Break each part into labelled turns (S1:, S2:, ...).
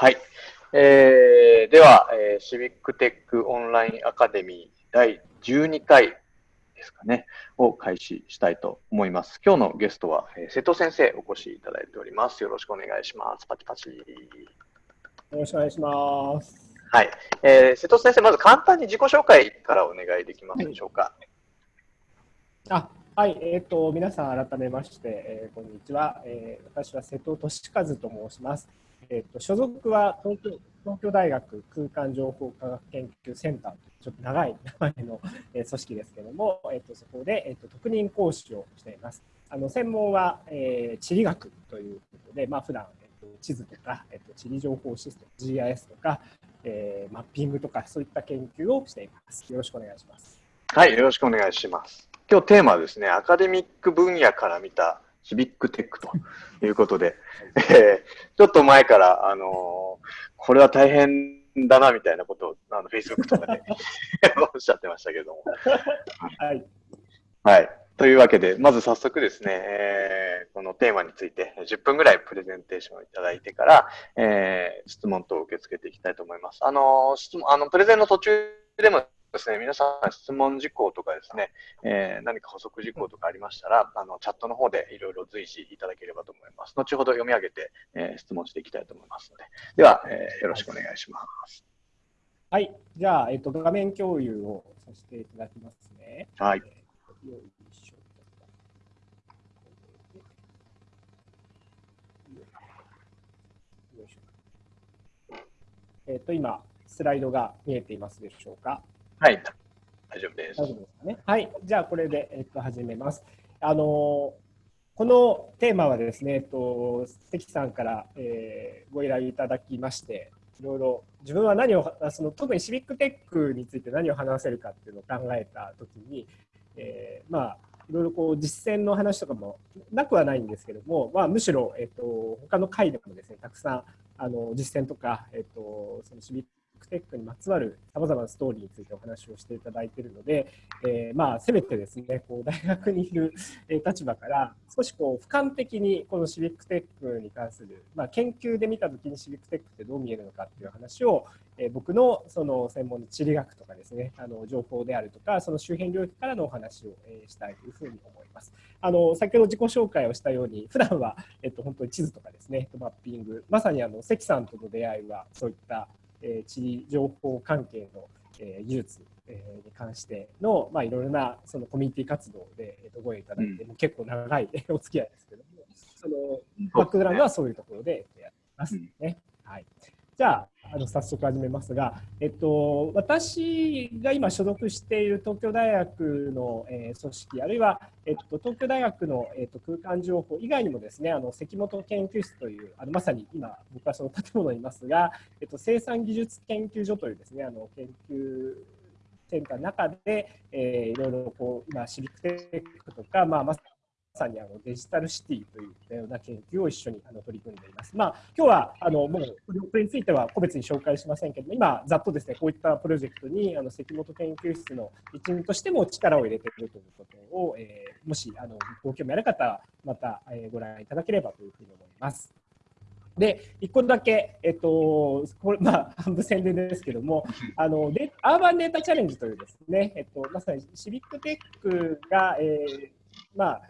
S1: はい。えー、では、えー、シビックテックオンラインアカデミー第12回ですかね、を開始したいと思います。今日のゲストは、えー、瀬戸先生お越しいただいております。よろしくお願いします。パチパチ。よ
S2: ろしくお願いします。
S1: はい。えー、瀬戸先生、まず簡単に自己紹介からお願いできますでしょうか？
S2: はい、あはい、えーと、皆さん改めまして、えー、こんにちは、えー、私は瀬戸俊和と申します。えーと、所属は東京東京大学空間情報科学研究センターというちょっと長い名前の、えー、組織ですけれども、えーと、そこで、えーと、特任講師をしています。あの専門は、えー、地理学ということで、まあ普段、えー、と地図とか、えー、と地理情報システム GIS とか、えー、マッピングとかそういった研究をしています。よろしくお願いします。
S1: はい、よろしくお願いします。今日テーマはですね、アカデミック分野から見たシビックテックということで、えー、ちょっと前から、あのー、これは大変だなみたいなことを、あの、Facebook とかで おっしゃってましたけども。はい。はい。というわけで、まず早速ですね、えー、このテーマについて10分ぐらいプレゼンテーションをいただいてから、えー、質問等を受け付けていきたいと思います。あの質問、あの、プレゼンの途中でもですね、皆さん質問事項とかですね、えー、何か補足事項とかありましたら、あの、チャットの方でいろいろ随時いただければと思います。後ほど読み上げて、えー、質問していきたいと思いますので。では、えー、よろしくお願いします。
S2: はい。じゃあ、えっと、画面共有をさせていただきますね。
S1: はい。
S2: えっと、今、スライドが見えていますでしょうか？
S1: はい、大丈夫です。
S2: 大丈夫ですかね。はい、じゃあこれで、えっと、始めます。あのこのテーマはですね、えっと、関さんから、えー、ご依頼いただきまして、いろいろ自分は何をその特にシビックテックについて何を話せるかっていうのを考えたときに、えー、まあいろいろこう実践の話とかもなくはないんですけども、まあ、むしろ、えっと、他の回でもですねたくさんあの実践とか、えっと、そのシビッククテックにまつわるさまざまなストーリーについてお話をしていただいているので、えー、まあせめてですねこう大学にいる立場から少しこう俯瞰的にこのシビックテックに関する、まあ、研究で見た時にシビックテックってどう見えるのかっていう話を、えー、僕のその専門の地理学とかですねあの情報であるとかその周辺領域からのお話を、えしたいというふうに思います。あの先ほど自己紹介をしたように普段は、えっと、本当に地図とかですねマッピングまさにあの関さんとの出会いはそういったえ地理情報関係の、え技術、えに関しての、まあ、いろいろなそのコミュニティ活動で、えご縁いただいて、うん、結構長い お付き合いですけどもそのバックグラウンドはそういうところでやってますね。うん、はいじゃあ、あの早速始めますが、えっと、私が今所属している東京大学の、えー、組織、あるいは、えっと、東京大学の、えっと、空間情報以外にもですね、あの関本研究室という、あのまさに今、僕はその建物にいますが、えっと、生産技術研究所というですね、あの研究センターの中で、えー、いろいろこう今、シビックテックとか、まあ、まささにあのデジタルシティといったような研究を一緒にあの取り組んでいます。まあ、今日はあのもうこれについては個別に紹介しませんけども、今、ざっとですね、こういったプロジェクトにあの関本研究室の一員としても力を入れているということを、えー、もしあのご興味ある方は、また、えー、ご覧いただければというふうに思います。で、1個だけ、えっと、これ、まあ、半分宣伝ですけども、あのでアーバンデータチャレンジというですね、えっと、まさにシビックテックが、えー、まあ、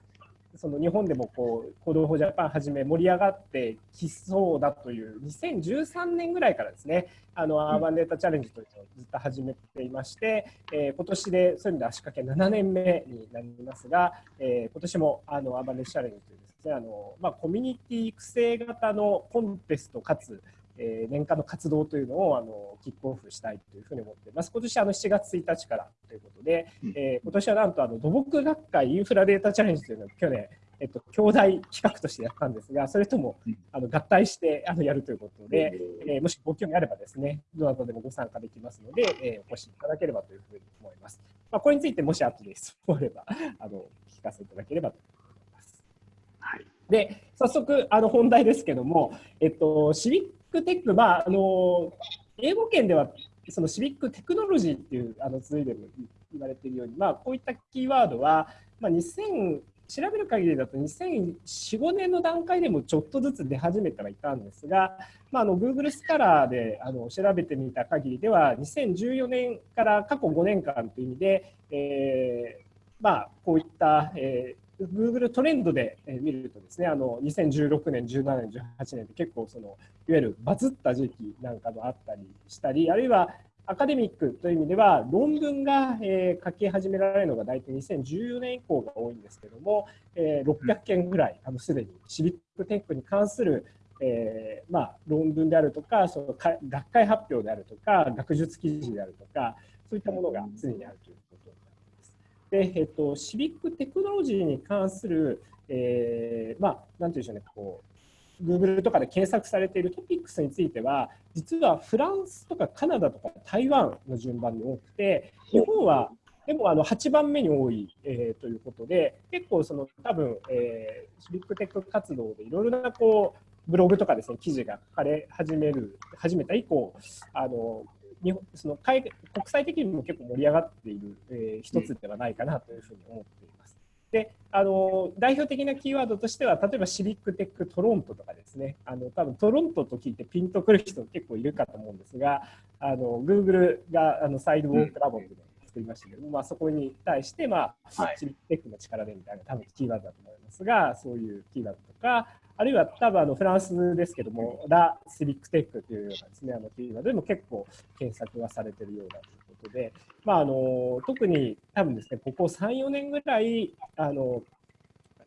S2: その日本でもこう行動法ジャパンはじめ盛り上がってきそうだという2013年ぐらいからですねあのアーバンデータチャレンジというのをずっと始めていまして、えー、今年でそういう意味で足掛け7年目になりますが、えー、今年もあのアーバンデータチャレンジというですねあの、まあ、コミュニティ育成型のコンテストかつえ年間の活動というのをあのキックオフしたいというふうに思っています。今年あの7月1日からということで、えー、今年はなんとあの土木学会インフラデータチャレンジというのを去年、えっと、兄弟企画としてやったんですが、それともあの合体してあのやるということで、えー、もしご興味あればですね、どなたでもご参加できますので、えー、お越しいただければというふうに思います。まあ、これについてもし後で質問あればあの聞かせていただければと思います。はい、で早速あの本題ですけども、えっと、シビックテック、まあ、あの英語圏ではそのシビックテクノロジーっていうあの続いでも言われているように、まあ、こういったキーワードは、まあ、2009調べる限りだと2004、5年の段階でもちょっとずつ出始めてはいたんですが、まあ、あの Google スカラーであの調べてみた限りでは、2014年から過去5年間という意味で、えーまあ、こういった、えー Google トレンドで見るとですね、あの2016年、17年、18年って結構そのいわゆるバズった時期なんかもあったりしたり、あるいはアカデミックという意味では論文が、えー、書き始められるのが大体2014年以降が多いんですけども、えー、600件ぐらいあのすでにシビックテックに関する、えーまあ、論文であるとかそのか学会発表であるとか学術記事であるとかそういったものが常にあるという。で、えっと、シビックテクノロジーに関する、えー、まあ、なんていうんでしょうね、こう Google とかで検索されているトピックスについては、実はフランスとかカナダとか台湾の順番に多くて、日本はでもあの8番目に多い、えー、ということで、結構その多分、えー、シビックテック活動でいろいろなこうブログとかですね、記事が書かれ始める、始めた以降、あの日本その国際的にも結構盛り上がっている、えー、一つではないかなというふうに思っています。であの代表的なキーワードとしては例えば Civic Tech Toronto とかですね。あの多分トロントと聞いてピンとくる人結構いるかと思うんですがあの Google があの Sidewalk Labs で作りましたけども、うん、まあ、そこに対して、まあ、はい、シビックテックの力でみたいな多分キーワードだと思いますがそういうキーワードとかあるいは多分あのフランスですけども、ラ・シビックテックというようなですね、あのキーワードでも結構検索がされているようだということで、まあ、あの特に多分ですね、ここ3、4年ぐらい、あの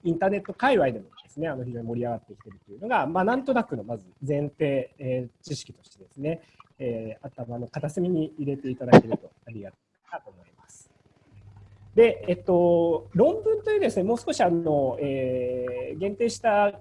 S2: インターネット界隈でもですね、あの非常に盛り上がってきているというのが、まあ、なんとなくのまず前提、えー、知識としてですね、えー、頭の片隅に入れていただけるとありがたいなと思います。で、えっと、論文というですね、もう少しあの、えー、限定した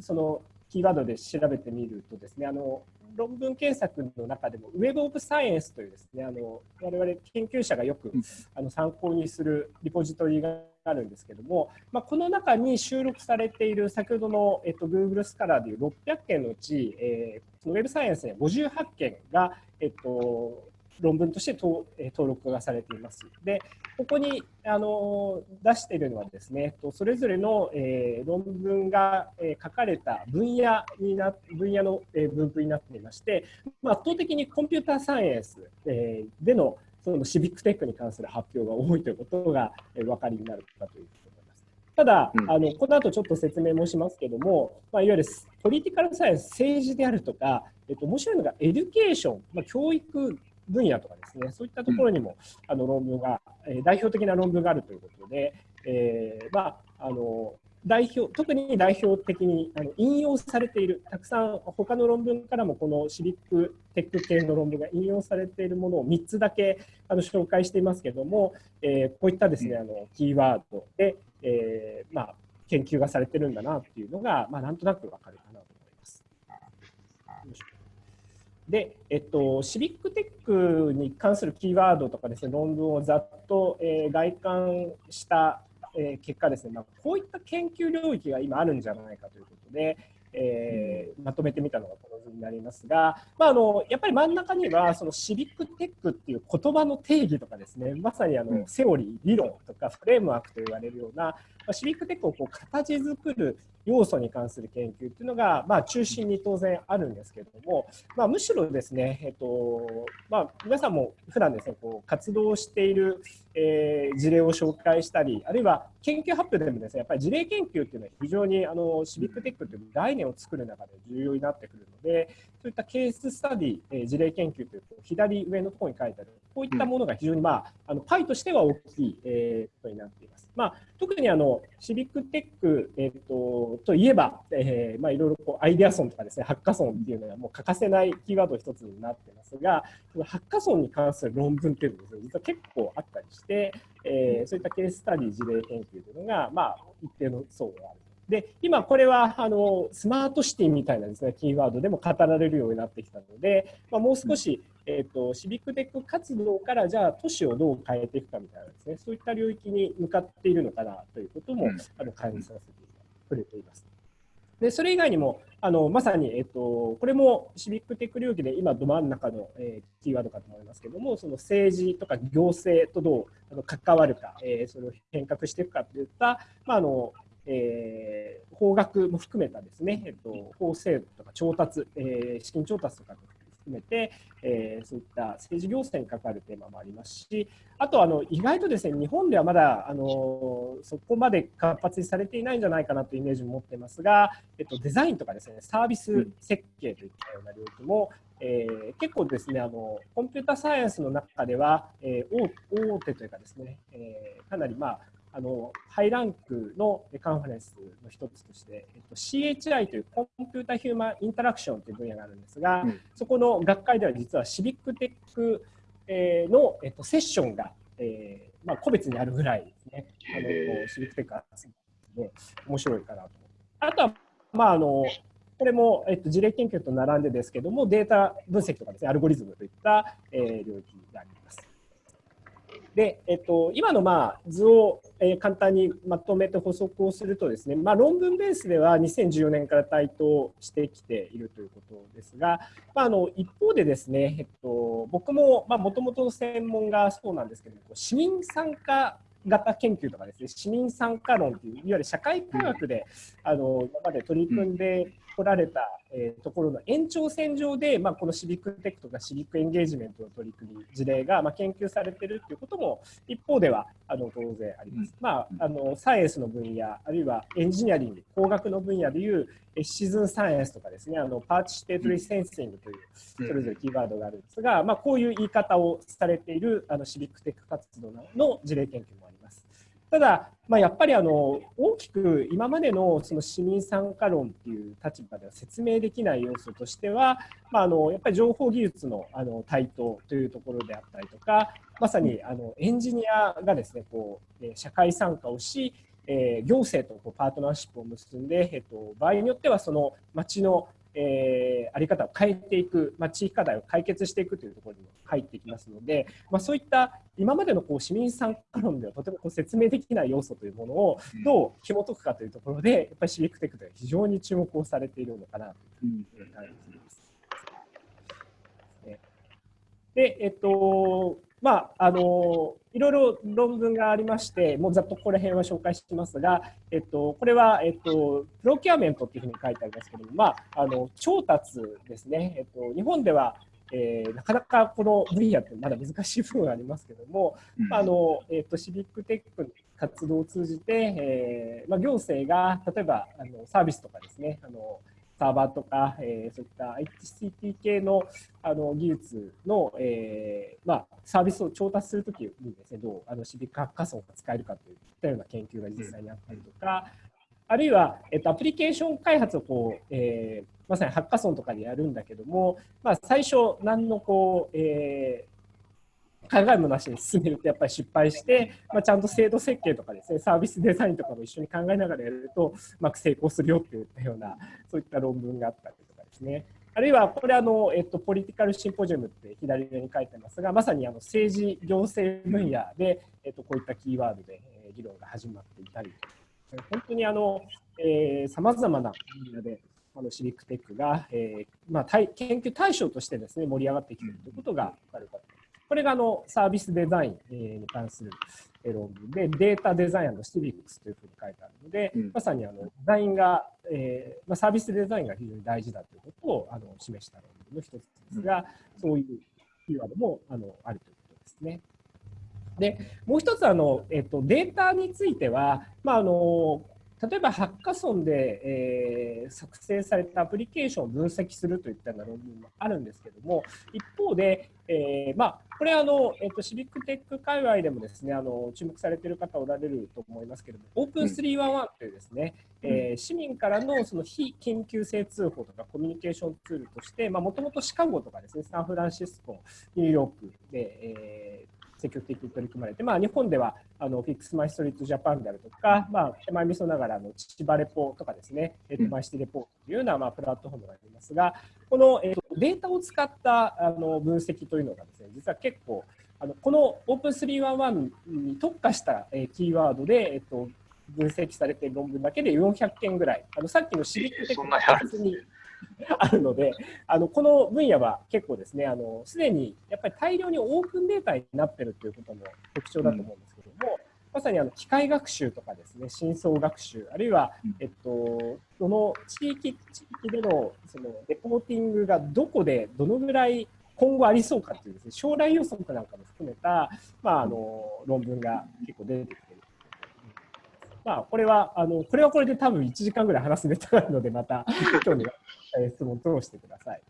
S2: そのキーワードで調べてみるとですね、あの論文検索の中でも Web of Science というですね、あの我々研究者がよくあの参考にするリポジトリがあるんですけども、まあ、この中に収録されている先ほどの、えっと、Google スカラーでいう600件のうち、えー、Web Science に58件が、えっと、論文として登録がされています。で、ここにあの出しているのはですね、それぞれの、えー、論文が、えー、書かれた分野にな分野の、えー、分布になっていまして、まあ、圧倒的にコンピューターサイエンス、えー、でのそのシビックテックに関する発表が多いということが、えー、お分かりになるかというと思います。ただ、うん、あのこの後ちょっと説明もしますけども、まあ、いわゆる political science、政治であるとか、えっと、面白いのが education、まあ、教育分野とかですね、そういったところにも、あの論文が、え代表的な論文があるということで、えー、まあ、あの代表特に代表的にあの引用されている、たくさん他の論文からもこのシビックテック系の論文が引用されているものを3つだけあの紹介していますけれども、えー、こういったですね、あのキーワードで、えーまあ、研究がされてるんだなっていうのが、まあ、なんとなくわかるかなと思います。で、えっと、シビックテックに関するキーワードとかですね、論文をざっと、えー、外観した、えー、結果ですね、まあ、こういった研究領域が今あるんじゃないかということで、えー、まとめてみたのがこの図になりますが、まあ、あのやっぱり真ん中にはそのシビックテックっていう言葉の定義とかですねまさにあのセオリー理論とかフレームワークと言われるような、まあ、シビックテックをこう形作る要素に関する研究っていうのが、まあ、中心に当然あるんですけれども、まあ、むしろですね、えっとまあ、皆さんも普段ですねこう活動している、えー、事例を紹介したりあるいは研究発表でもですねやっぱり事例研究っていうのは非常にあのシビックテックという概念を作る中で重要になってくるのでそういったケーススタディ、えー、事例研究という左上のところに書いてあるこういったものが非常に、まあ、あのパイとしては大きい、えー、ことになっています。まあ、特にあのシビックテック、えーと、といえば、えーまあ、いろいろこうアイデアソンとかですねハッカソンっていうのはもう欠かせないキーワード一つになってますがハッカソンに関する論文っていうのは、ね、実は結構あったりして、えー、そういったケーススタディ事例研究というのが、まあ、一定の層がある。で、今これはあのスマートシティみたいなですね、キーワードでも語られるようになってきたので、まあ、もう少し、えーと、シビックテック活動からじゃあ都市をどう変えていくかみたいなですね、そういった領域に向かっているのかなということも、あの感じさせて触れています。でそれ以外にもあのまさに、えっと、これもシビックテック領域で今ど真ん中の、えー、キーワードかと思いますけどもその政治とか行政とどうあの関わるか、えー、それを変革していくかといった、まああのえー、法学も含めたですね、えっと、法制度とか調達、えー、資金調達とか含めて、えー、そういった政治行政に関わるテーマもありますし、あとあの意外とですね日本ではまだあのそこまで活発にされていないんじゃないかなというイメージを持っていますが、えっと、デザインとかですねサービス設計といったような領域も、えー、結構ですねあのコンピュータサイエンスの中では、えー、大手というかですね、えー、かなりまああのハイランクのカンファレンスの一つとして、えっと、CHI というコンピュータヒューマンインタラクションという分野があるんですが、うん、そこの学会では実はシビックテックの、えっと、セッションが、えーまあ、個別にあるぐらいですね、あのシビックテックがで面白いかなと。あとは、まあ、あのこれも、えっと、事例研究と並んでですけども、データ分析とかですね、アルゴリズムといった、えー、領域があります。で、えっと、今のまあ図を、え簡単にまとめて補足をするとですね、まあ、論文ベースでは2014年から台頭してきているということですが、まあ、あの一方でですね、えっと、僕ももともとの専門がそうなんですけど市民参加型研究とかですね市民参加論といういわゆる社会科学で、あの今まで取り組んでこられた、えー、ところの延長線上で、まあ、このシビックテックとかシビックエンゲージメントの取り組み事例が、まあ、研究されているということも一方ではあの当然あります。まあ、あのサイエンスの分野あるいはエンジニアリング工学の分野でいうcitizen science とかですねあの participatory sensing というそれぞれキーワードがあるんですが、まあ、こういう言い方をされているあのシビックテック活動の事例研究もあります。ただ、まあ、やっぱりあの大きく今までのその市民参加論っていう立場では説明できない要素としては、まあ、あのやっぱり情報技術のあの台頭というところであったりとかまさにあのエンジニアがですねこう社会参加をしえ行政とこうパートナーシップを結んで、えっと、場合によってはその町のえー、あり方を変えていく、まあ、地域課題を解決していくというところにも入ってきますので、まあ、そういった今までのこう市民参加論ではとてもこう説明できない要素というものをどう紐解くかというところでやっぱりシビックテックでは非常に注目をされているのかなというふうに感じます。で、えっと、まあ、あのいろいろ論文がありまして、もうざっとこの辺は紹介しますが、えっと、これは、えっと、プロキュアメントっていうふうに書いてありますけども、まあ、あの調達ですね、えっと、日本では、えー、なかなかこの分野ってまだ難しい部分がありますけども、うん、あのえっと、シビックテックの活動を通じて、えーまあ、行政が例えばあのサービスとかですね、あのサーバーとか、えー、そういった HTTP 系のあの技術の、えーまあ、サービスを調達するときにですね、どうあのシビックハッカソンが使えるかといったような研究が実際にあったりとか、あるいは、えっと、アプリケーション開発をこう、えー、まさにハッカソンとかでやるんだけども、まあ、最初、何のこう、えー考えもなしに進めるとやっぱり失敗して、まあ、ちゃんと制度設計とかですねサービスデザインとかも一緒に考えながらやるとうまく成功するよっていったようなそういった論文があったりとかですね。あるいはこれあの、えっと、ポリティカルシンポジウムって左上に書いてますがまさにあの政治行政分野で、えっと、こういったキーワードで議論が始まっていたり。本当にあのさまざまな分野であのシビックテックが、えーまあ、研究対象としてですね盛り上がってきているということが分かるかと。これがあのサービスデザインに関する論文。で、データデザインシビックスというふうに書いてあるので、うん、まさにあのデザインが、えーまあ、サービスデザインが非常に大事だということをあの示した論文の一つですが、うん、そういうキーワードもあのあるということですね。でもう一つあの、えっと、データについては、まあ、あの例えばハッカソンで、えー、作成されたアプリケーションを分析するといったような論文もあるんですけども一方で、えー、まあ、これあの、えーと、シビックテック界隈でもですねあの注目されている方おられると思いますけれども、オープン311というですね、うん、えー、市民からのその非緊急性通報とかコミュニケーションツールとして、もともとシカゴとかですね、サンフランシスコ、ニューヨークで、えー積極的に取り組まれて、まあ、日本ではあのフィックスマイストリートジャパンであるとか、まあ、手前味噌ながらの千葉レポとかですね、手前シティレポというような、まあ、プラットフォームがありますが、この、えー、とデータを使ったあの分析というのがですね、実は結構、あのこの Open311 に特化した、えー、キーワードで、えっ、ー、と、分析されている論文だけで400件ぐらい、あのさっきのシビックテクノに あるので、あのこの分野は結構ですね、あのすでにやっぱり大量にオープンデータになっているということも特徴だと思うんですけども、うん、まさにあの機械学習とかですね、深層学習、あるいは、えっと、その地域地域でのそのレポーティングがどこでどのぐらい今後ありそうかっていうですね、将来予測なんかも含めた、まあ、あの論文が結構出てきている。まあ、これは、あのこれはこれで多分1時間ぐらい話すネタがあるので、また興味が質問通してください。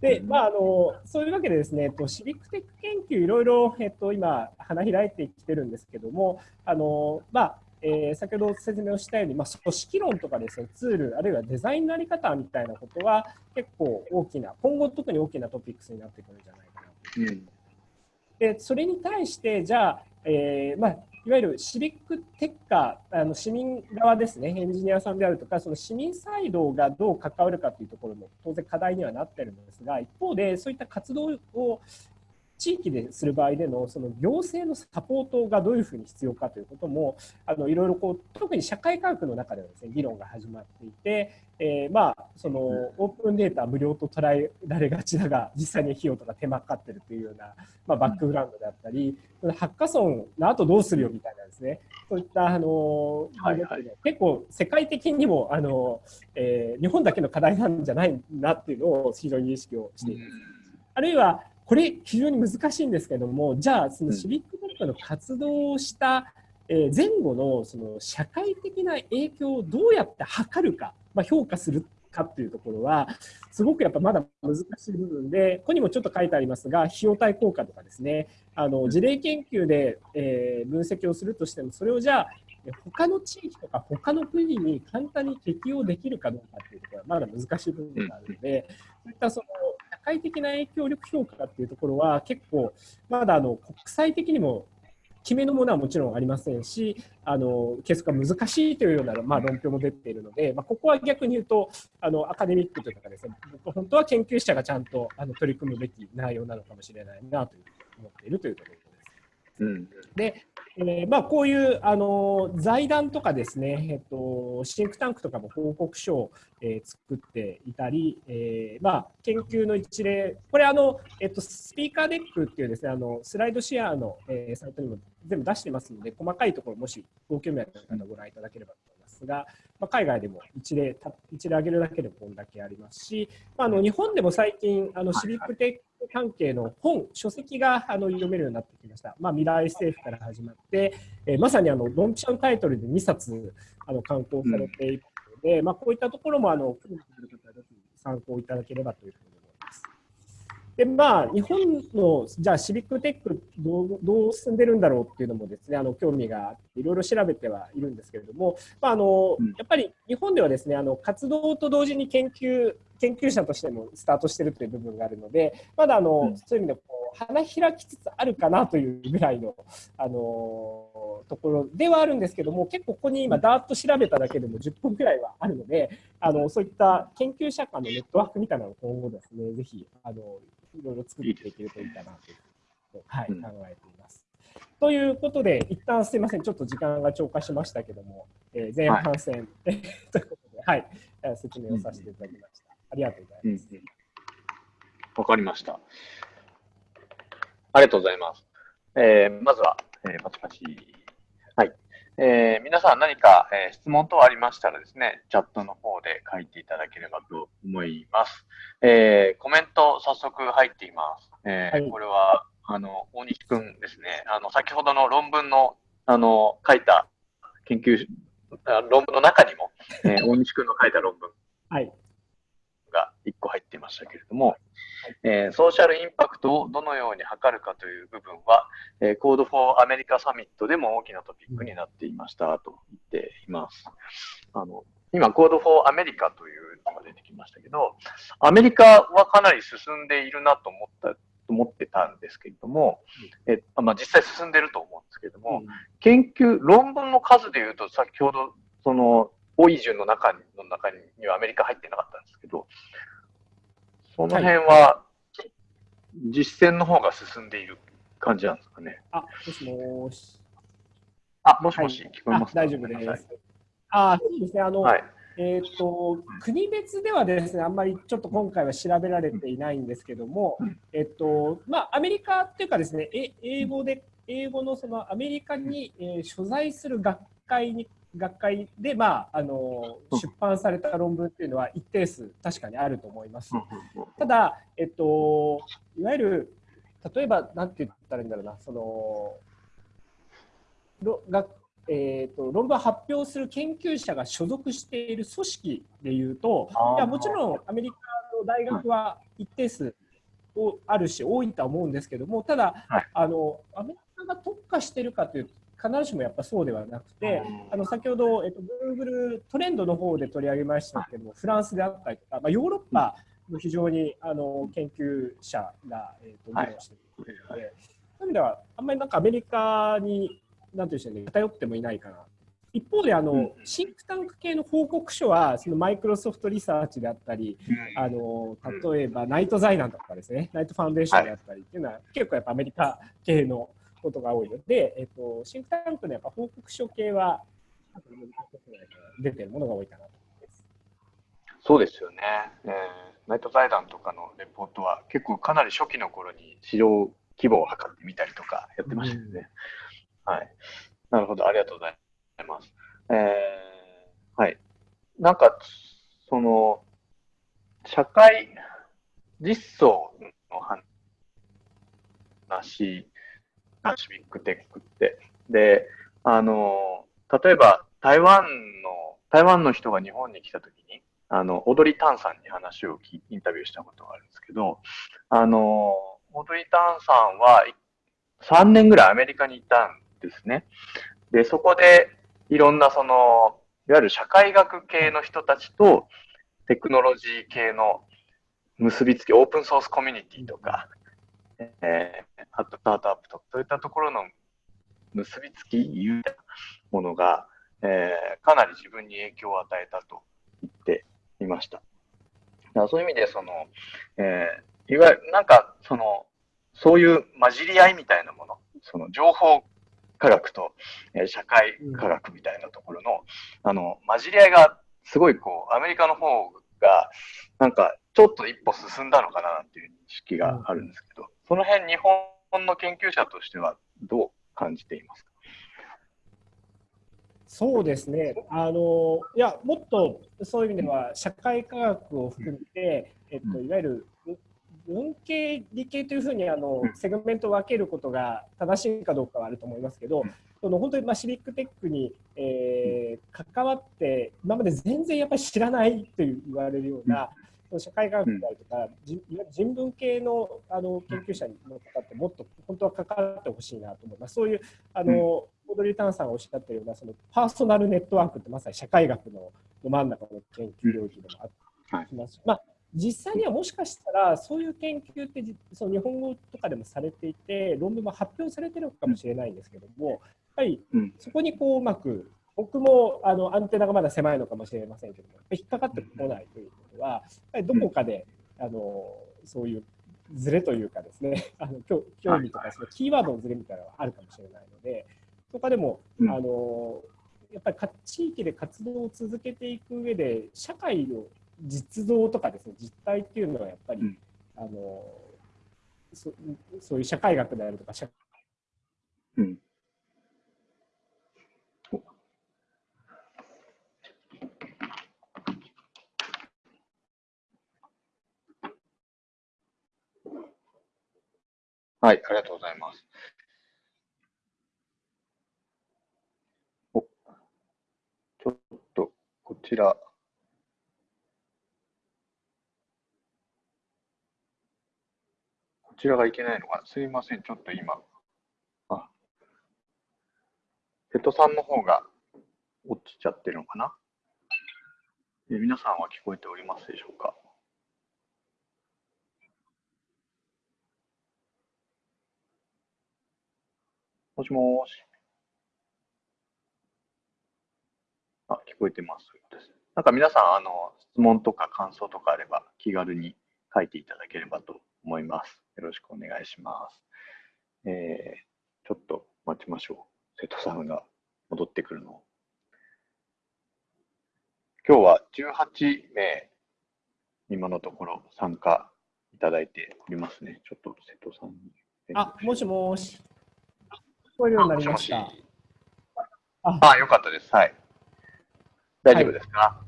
S2: で、まあ、あのそういうわけでですね、えっと、シビックテック研究、いろいろ、えっと、今、花開いてきてるんですけども、あのまあ、えー、先ほど説明をしたように、まあ、組織論とかですね、ツール、あるいはデザインのあり方みたいなことは、結構大きな、今後特に大きなトピックスになってくるんじゃないかなと。うん、で、それに対して、じゃあ、えーまあ、いわゆるシビックテッカー、あの市民側ですね、エンジニアさんであるとか、その市民サイドがどう関わるかというところも当然課題にはなってるんですが、一方でそういった活動を地域でする場合でのその行政のサポートがどういうふうに必要かということもあのいろいろこう特に社会科学の中ではですね議論が始まっていて、えー、まあそのオープンデータ無料と捉えられがちだが実際に費用とか手間かかってるというような、まあ、バックグラウンドであったり、うん、ハッカソンの後どうするよみたいなですね。そういったあの、はいはい、結構世界的にもあの、えー、日本だけの課題なんじゃないなっていうのを非常に認識をしています。うん、あるいはこれ非常に難しいんですけどもじゃあそのシビックテックの活動をした前後のその社会的な影響をどうやって測るか、まあ、評価するかっていうところはすごくやっぱまだ難しい部分でここにもちょっと書いてありますが費用対効果とかですね。あの事例研究で、え分析をするとしてもそれをじゃあ他の地域とか他の国に簡単に適用できるかどうかっていうところはまだ難しい部分があるので、そういったその社会的な影響力評価っていうところは結構まだあの国際的にも決めのものはもちろんありませんし、あの計測が難しいというような、まあ、論評も出ているので、まあ、ここは逆に言うと、あのアカデミックというかですね、本当は研究者がちゃんとあの取り組むべき内容なのかもしれないなという思っているというところ。うん、で、えー、まあ、こういうあの財団とかですね、えっと、シンクタンクとかも報告書を、えー、作っていたり、えー、まあ、研究の一例、これあの、えっと、スピーカーデックっていうですね、あのスライドシェアの、えサイトにも全部出してますので、細かいところ、もしご興味ある方ご覧いただければと思いますが、まあ、海外でも一例一例挙げるだけでこんだけありますし、まあ、あの日本でも最近、あのシビックテック関係の本、書籍があの読めるようになってきました。まあ、未来政府から始まって、えー、まさにあのドンピシャンタイトルで2冊あの刊行されているので、うん、まあ、こういったところもあの参考いただければというふうにでまあ、日本のじゃあシビックテックどうどう進んでるんだろうっていうのもですねあの興味があっていろいろ調べてはいるんですけれども、まああの、やっぱり日本ではですねあの活動と同時に研究研究者としてもスタートしているという部分があるのでまだあの、うん、そういう意味でこう花開きつつあるかなというぐらいのあのところではあるんですけども結構ここに今ダーッと調べただけでも10分くらいはあるのであのそういった研究者間のネットワークみたいなのを今後ですねぜひあのいろいろ作っていけるといいかなというはい、考えています。ということで、一旦すみません、ちょっと時間が超過しましたけども、えー、前半戦、はい、ということで、はい、説明をさせていただきました。ありがとうございます。わ、
S1: うん、かりました。ありがとうございます。えー、まずは、えー、パチパチ。はい。えー、皆さん何か、えー、質問等ありましたらですね、チャットの方で書いていただければと思います。えー、コメント早速入っています。えー、はい、これは、あの、大西くんですね。あの、先ほどの論文の、あの、書いた研究、論文の中にも、えー、大西くんの書いた論文。はい。が1個入っていましたけれども、えー、ソーシャルインパクトをどのように測るかという部分は、えー、Code for アメリカサミットでも大きなトピックになっていましたと言っています。あの今、Code for アメリカというのが出てきましたけど、アメリカはかなり進んでいるなと思った思ってたんですけれども、えまあ、実際進んでると思うんですけれども、研究、論文の数でいうと、先ほど、その、多い順の中にの中にはアメリカ入ってなかったんですけど、その辺は、実践の方が進んでいる感じなんですかね。
S2: あ、もしもし。
S1: あ、もしもし、
S2: はい
S1: 聞こえますか？
S2: 大丈夫です。あそうですね。あの、
S1: はい。
S2: えー、と国別ではですねあんまりちょっと今回は調べられていないんですけども、えっとまあ、アメリカっていうかですねえ英語で英語のそのアメリカに、えー所在する学会に学会で、まあ、あの出版された論文っていうのは一定数確かにあると思います。ただ、えっと、いわゆる例えばなんて言ったらいいんだろうなそのろ学えー、と論文を発表する研究者が所属している組織でいうといやもちろんアメリカの大学は一定数をあるし多いとは思うんですけどもただ、
S1: はい。
S2: あのアメリカが特化しているかというと必ずしもやっぱそうではなくて、
S1: うん
S2: あの先ほど、えっと、Google トレンドの方で取り上げましたけども、フランスであったりとか、まあ、ヨーロッパの非常にあの研究者が、えっと、議
S1: はい
S2: 論しているので、そういう意味では、あんまりなんかアメリカに、なんていうんでしょうね、偏ってもいないかな。一方であの、
S1: うん
S2: シンクタンク系の報告書は、そのマイクロソフトリサーチであったり、あの例えばナイト財団とかですね、ナイトファンデーションであったりっていうのは、結構やっぱアメリカ系のことが多いので、えっと、シンクタンクのやっぱ報告書系は、出てるものが多いかなと思います。
S1: そうですよね、えーナイト財団とかのレポートは結構かなり初期の頃に市場規模を測ってみたりとかやってましたよね。はい。なるほど、ありがとうございます。えーはい。なんか、その、社会実装の話、シビックテックって。で、あの、例えば台湾の、台湾の人が日本に来た時に、あの、オードリー・タンさんに話を聞いインタビューしたことがあるんですけど、あの、オードリー・タンさんは3年ぐらいアメリカにいたんですね。で、そこでいろんなその、いわゆる社会学系の人たちとテクノロジー系の結びつき、オープンソースコミュニティとか、えー、あとスタートアップとか、そういったところの結びつき、いうものが、えーかなり自分に影響を与えたと言っていました。だからそういう意味で、その、えーいわゆる、なんか、その、そういう混じり合いみたいなもの、その情報科学と、えー社会科学みたいなところの、あの、混じり合いが、すごいこう、アメリカの方が、なんか、ちょっと一歩進んだのかなっていう認識があるんですけど、その辺、日本の研究者としてはどう感じていますか？
S2: そうですね。あのいやもっとそういう意味では社会科学を含めて、えっと、いわゆる文系理系というふうにあのセグメントを分けることが正しいかどうかはあると思いますけど、その本当にまあシビックテックに、えー関わって今まで全然やっぱり知らないと言われるような、社会科学であるとか、じいわゆる人文系のあの研究者の方ってもっと本当は関わってほしいなと思います。そういうあの、オードリー・タンさんがおっしゃってるようなそのパーソナルネットワークってまさに社会学のど真ん中の研究領域でもありますし、まあ、実際にはもしかしたらそういう研究ってじその日本語とかでもされていて論文も発表されてるかもしれないんですけどもやっぱり
S1: うん。
S2: そこにこううまく僕もあのアンテナがまだ狭いのかもしれませんけども引っかかってこないということはやっぱりどこかであのそういうズレというかですね あの興興味とかそのキーワードのズレみたいなのがあるかもしれないのでとかでも、
S1: うん。
S2: あのやっぱりか地域で活動を続けていく上で社会の実像とかですね実態っていうのはやっぱり、
S1: うん
S2: あのそそういう社会学であるとか社
S1: うん。はい、ありがとうございます。お、ちょっと、こちら。こちらがいけないのかなすいません、ちょっと今。あ、瀬戸さんの方が落ちちゃってるのかなえ皆さんは聞こえておりますでしょうかもしもーし。あ、聞こえてます。そうです。なんか皆さん、あの、質問とか感想とかあれば気軽に書いていただければと思います。よろしくお願いします。えー、ちょっと待ちましょう。瀬戸さんが戻ってくるの。今日は18名、今のところ参加いただいておりますね。ちょっと瀬戸さんに。
S2: あ、もしもし。聞こえるようになりました。
S1: もしもしああ、よかったです。はい。大丈夫ですか？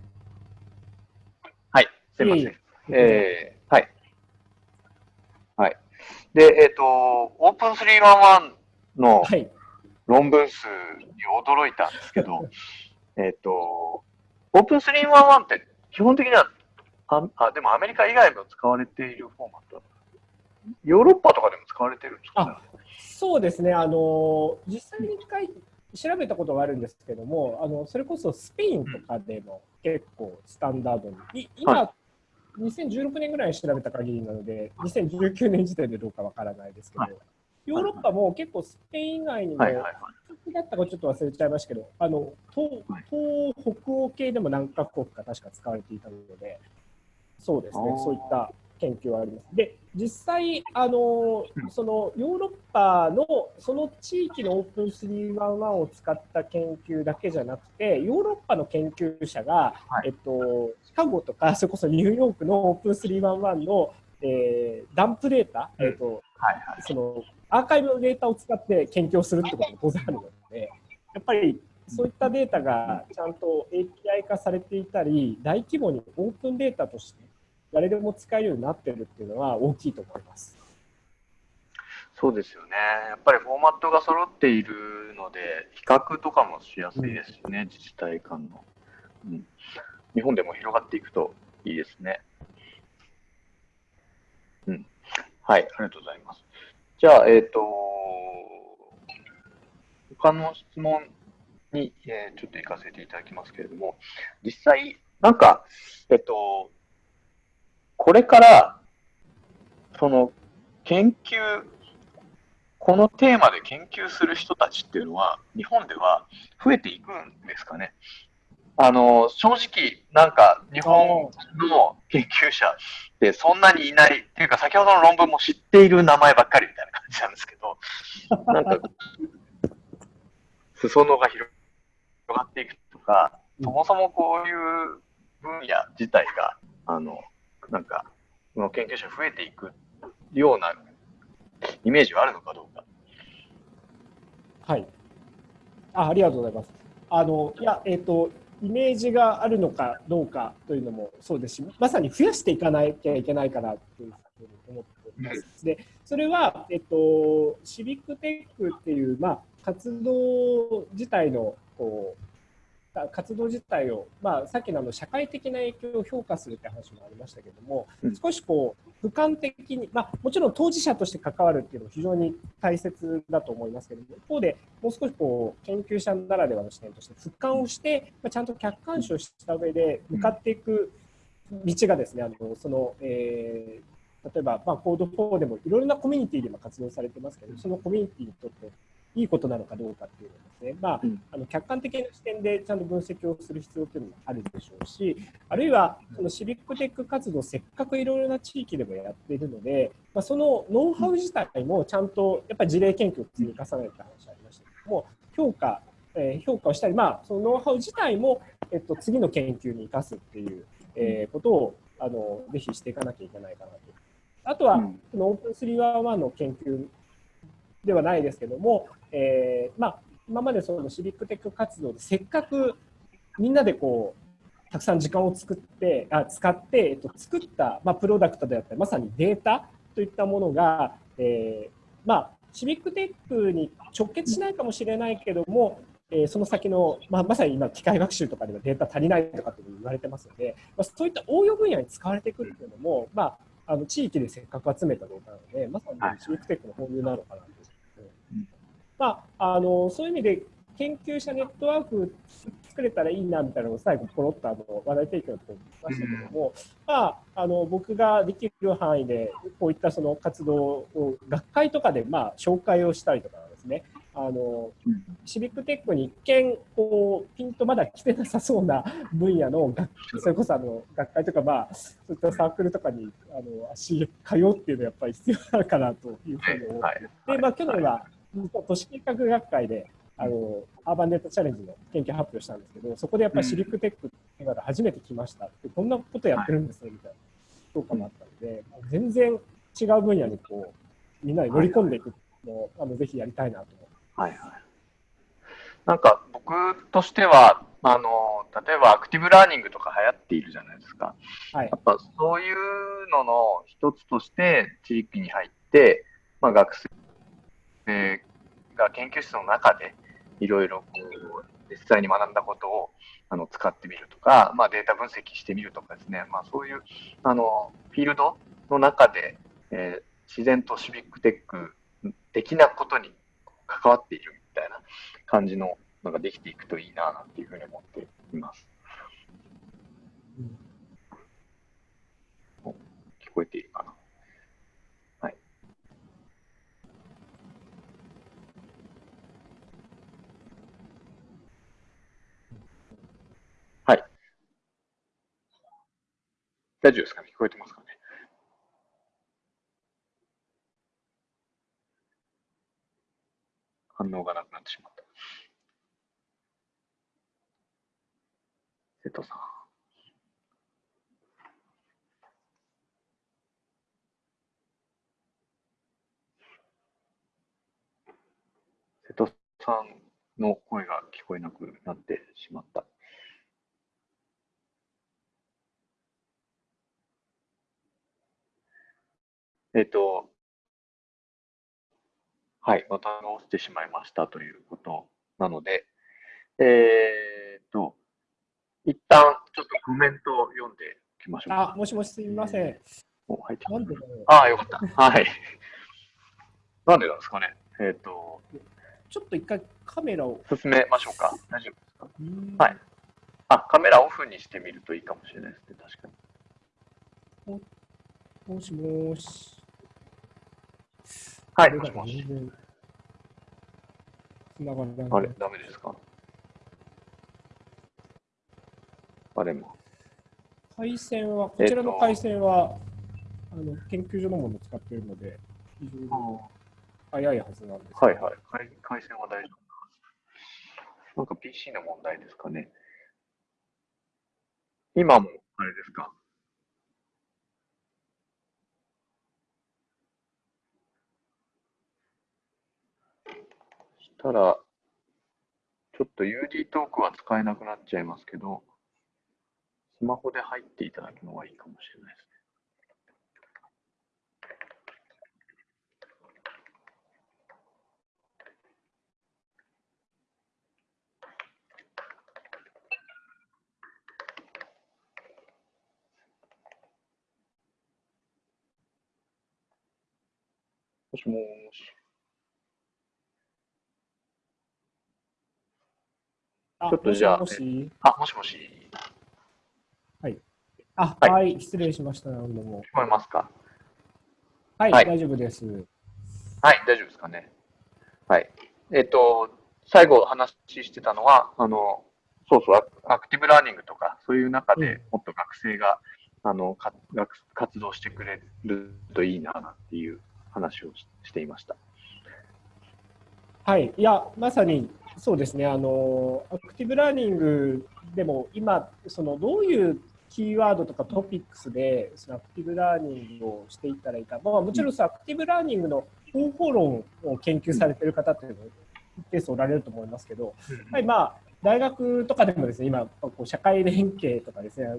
S1: はい、すいません。
S2: いえい
S1: えー、はい。はい。で、えっ、と、オープン311の
S2: はい。
S1: 論文数に驚いたんですけど、えっと、オープン311って基本的にはあ、あ、でもアメリカ以外も使われているフォーマット。ヨーロッパとかでも使われてるんですか、ね、
S2: そうですね、あの実際に一回調べたことがあるんですけども、あのそれこそスペインとかでも結構スタンダードに、い今、
S1: は
S2: 2016年ぐらいに調べた限りなので、2019年時点でどうかわからないですけど、
S1: はい。
S2: ヨーロッパも結構スペイン以外にも、
S1: はいはいはい。
S2: どこだったかちょっと忘れちゃいましたけど、あの東
S1: はい。
S2: 東北欧系でも何カ国か確か使われていたので、そうですねそういった研究はあります。で、実際、あの
S1: うん
S2: そのヨーロッパのその地域のオープン311を使った研究だけじゃなくて、ヨーロッパの研究者が、
S1: はい
S2: えっと、シカゴとか、それこそニューヨークのオープン311の、えーダンプデータ、えっと、
S1: はいはい。
S2: そのアーカイブのデータを使って研究をするってことも当然あるので、やっぱりそういったデータがちゃんと API 化されていたり、大規模にオープンデータとして誰でも使えるようになってるっていうのは大きいと思います。
S1: そうですよね。やっぱりフォーマットが揃っているので、比較とかもしやすいですよね、自治体間の、うん。日本でも広がっていくといいですね。うん。はい、ありがとうございます。じゃあ、えっ、と、他の質問に、えーちょっと行かせていただきますけれども、実際、なんか、えっと、これから、その、研究、このテーマで研究する人たちっていうのは、日本では増えていくんですかね。あの、正直、なんか、日本の研究者ってそんなにいない、っていうか、先ほどの論文も知っている名前ばっかりみたいな感じなんですけど、なんか、裾野が広がっていくとか、そもそもこういう分野自体が、あの、なんか、この研究者増えていくようなイメージはあるのかどうか。
S2: はい。あありがとうございます。あの、いや、えっ、と、イメージがあるのかどうかというのもそうですし、まさに増やしていかなきゃいけないかなというふうに思っております。で、それは、えっと、シビックテックっていう、まあ、活動自体の、こう、活動自体を、まあ、さっきのあの社会的な影響を評価するって話もありましたけども、
S1: うん。
S2: 少しこう俯瞰的に、まあ、もちろん当事者として関わるっていうのは非常に大切だと思いますけども、一方でもう少しこう研究者ならではの視点として俯瞰をして、まあ、ちゃんと客観視をした上で向かっていく道がですね、あのその、えー例えば、まあ、コード4でもいろいろなコミュニティで今活動されてますけど、そのコミュニティにとっていいことなのかどうかっていうのをですね、まあ
S1: うん、
S2: あの客観的な視点でちゃんと分析をする必要というのもあるでしょうし、あるいはそのシビックテック活動、せっかくいろいろな地域でもやっているので、まあ、そのノウハウ自体もちゃんとやっぱり事例研究を積み重ねた話ありましたけども、評価、えー評価をしたり、まあ、そのノウハウ自体も、えっと、次の研究に生かすっていう、えーことをあのぜひしていかなきゃいけないかなと。あとは、
S1: うん。
S2: オープン311の研究ではないですけども、えーまあ、今までそのシビックテック活動でせっかくみんなでこうたくさん時間を作ってあ使って、えっと、作った、まあ、プロダクトであったりまさにデータといったものが、えーまあ、シビックテックに直結しないかもしれないけども、えーその先の、まあ、まさに今機械学習とかではデータ足りないとかって言われてますので、まあ、そういった応用分野に使われてくるっていうのも、まあ、あの地域でせっかく集めたデータなのでまさにシビックテックの本流なのかなと。まあ、あのそういう意味で研究者ネットワーク作れたらいいなみたいなのを最後ポロッとあの話題提供のところに言いましたけども、まあ、あの僕ができる範囲でこういったその活動を学会とかでまあ紹介をしたりとかですね。あの
S1: うん
S2: シビックテックに一見こうピンとまだ来てなさそうな分野の学それこそあの学会とか、まあ、そういったサークルとかにあの足通うっていうのはやっぱり必要なのかなというふうに思って、
S1: はい。
S2: でまあ、去年は都市計画学会であのアーバンデータチャレンジの研究発表したんですけど、そこでやっぱりシリックテックっていうのが初めて来ました。って、こんなことやってるんですねみたいな。評価もあったので、全然違う分野にこうみんなで乗り込んでいくのを、あのぜひやりたいなと。思
S1: はいはい。なんか僕としては、あの例えばアクティブラーニングとか流行っているじゃないですか。はい、やっぱそういうのの一つとして地域に入って、まあ、学生が研究室の中でいろいろ実際に学んだことをあの使ってみるとか、まあ、データ分析してみるとかですね、まあ、そういうあのフィールドの中で、えー、自然とシビックテック的なことに関わっているみたいな感じののができていくといいななんていうふうに思っています。聞こえているかな？はい。はい。大丈夫ですか？ね聞こえてますかね？反応がなくなってしまった。瀬戸さん。瀬戸さんの声が聞こえなくなってしまった。えっ、と、はい、また直してしまいましたということなので、えっ、と、一旦ちょっとコメントを読んでおきましょう
S2: あ、もしもしすみません。
S1: お入ってなんでああ、よかった。はい。なんでなんですかね。えっ、ー、と。
S2: ちょっと一回カメラを。
S1: 進めましょうか。大丈夫ですか？はい。あ、カメラオフにしてみるといいかもしれないですね。確か
S2: に。もしもし。
S1: はい、もしもし。あれ、ダメですか？あれも。
S2: 回線は、こちらの回線は、えっと、あの研究所のものを使っているので、非常に早いはずなんです
S1: はいはい回。回線は大丈夫なんか PC の問題ですかね。今もあれですか？したら、ちょっと UD トークは使えなくなっちゃいますけど、スマホで入っていただくのがいいかもしれないですね。もしもし。ちょっとじゃあ、もしもし？あ、もしもし。
S2: はい。あ、はい、はい、失礼しました。どうも。
S1: 聞こえますか？
S2: はい、はい、大丈夫です。
S1: はい、大丈夫ですかね。はい。えっ、ー、と、最後話してたのは、あの、そうそう、アクティブラーニングとか、そういう中でもっと学生が、うん、あのか活動してくれるといいなっていう話をしていました。
S2: はい、いや、まさにそうですね、あのアクティブラーニングでも今、そのどういうキーワードとかトピックスでそのアクティブラーニングをしていったらいいか、まあ、もちろんそアクティブラーニングの方法論を研究されている方っていうのは一定数おられると思いますけど、はいまあ、大学とかでもですね今こう社会連携とかですねアク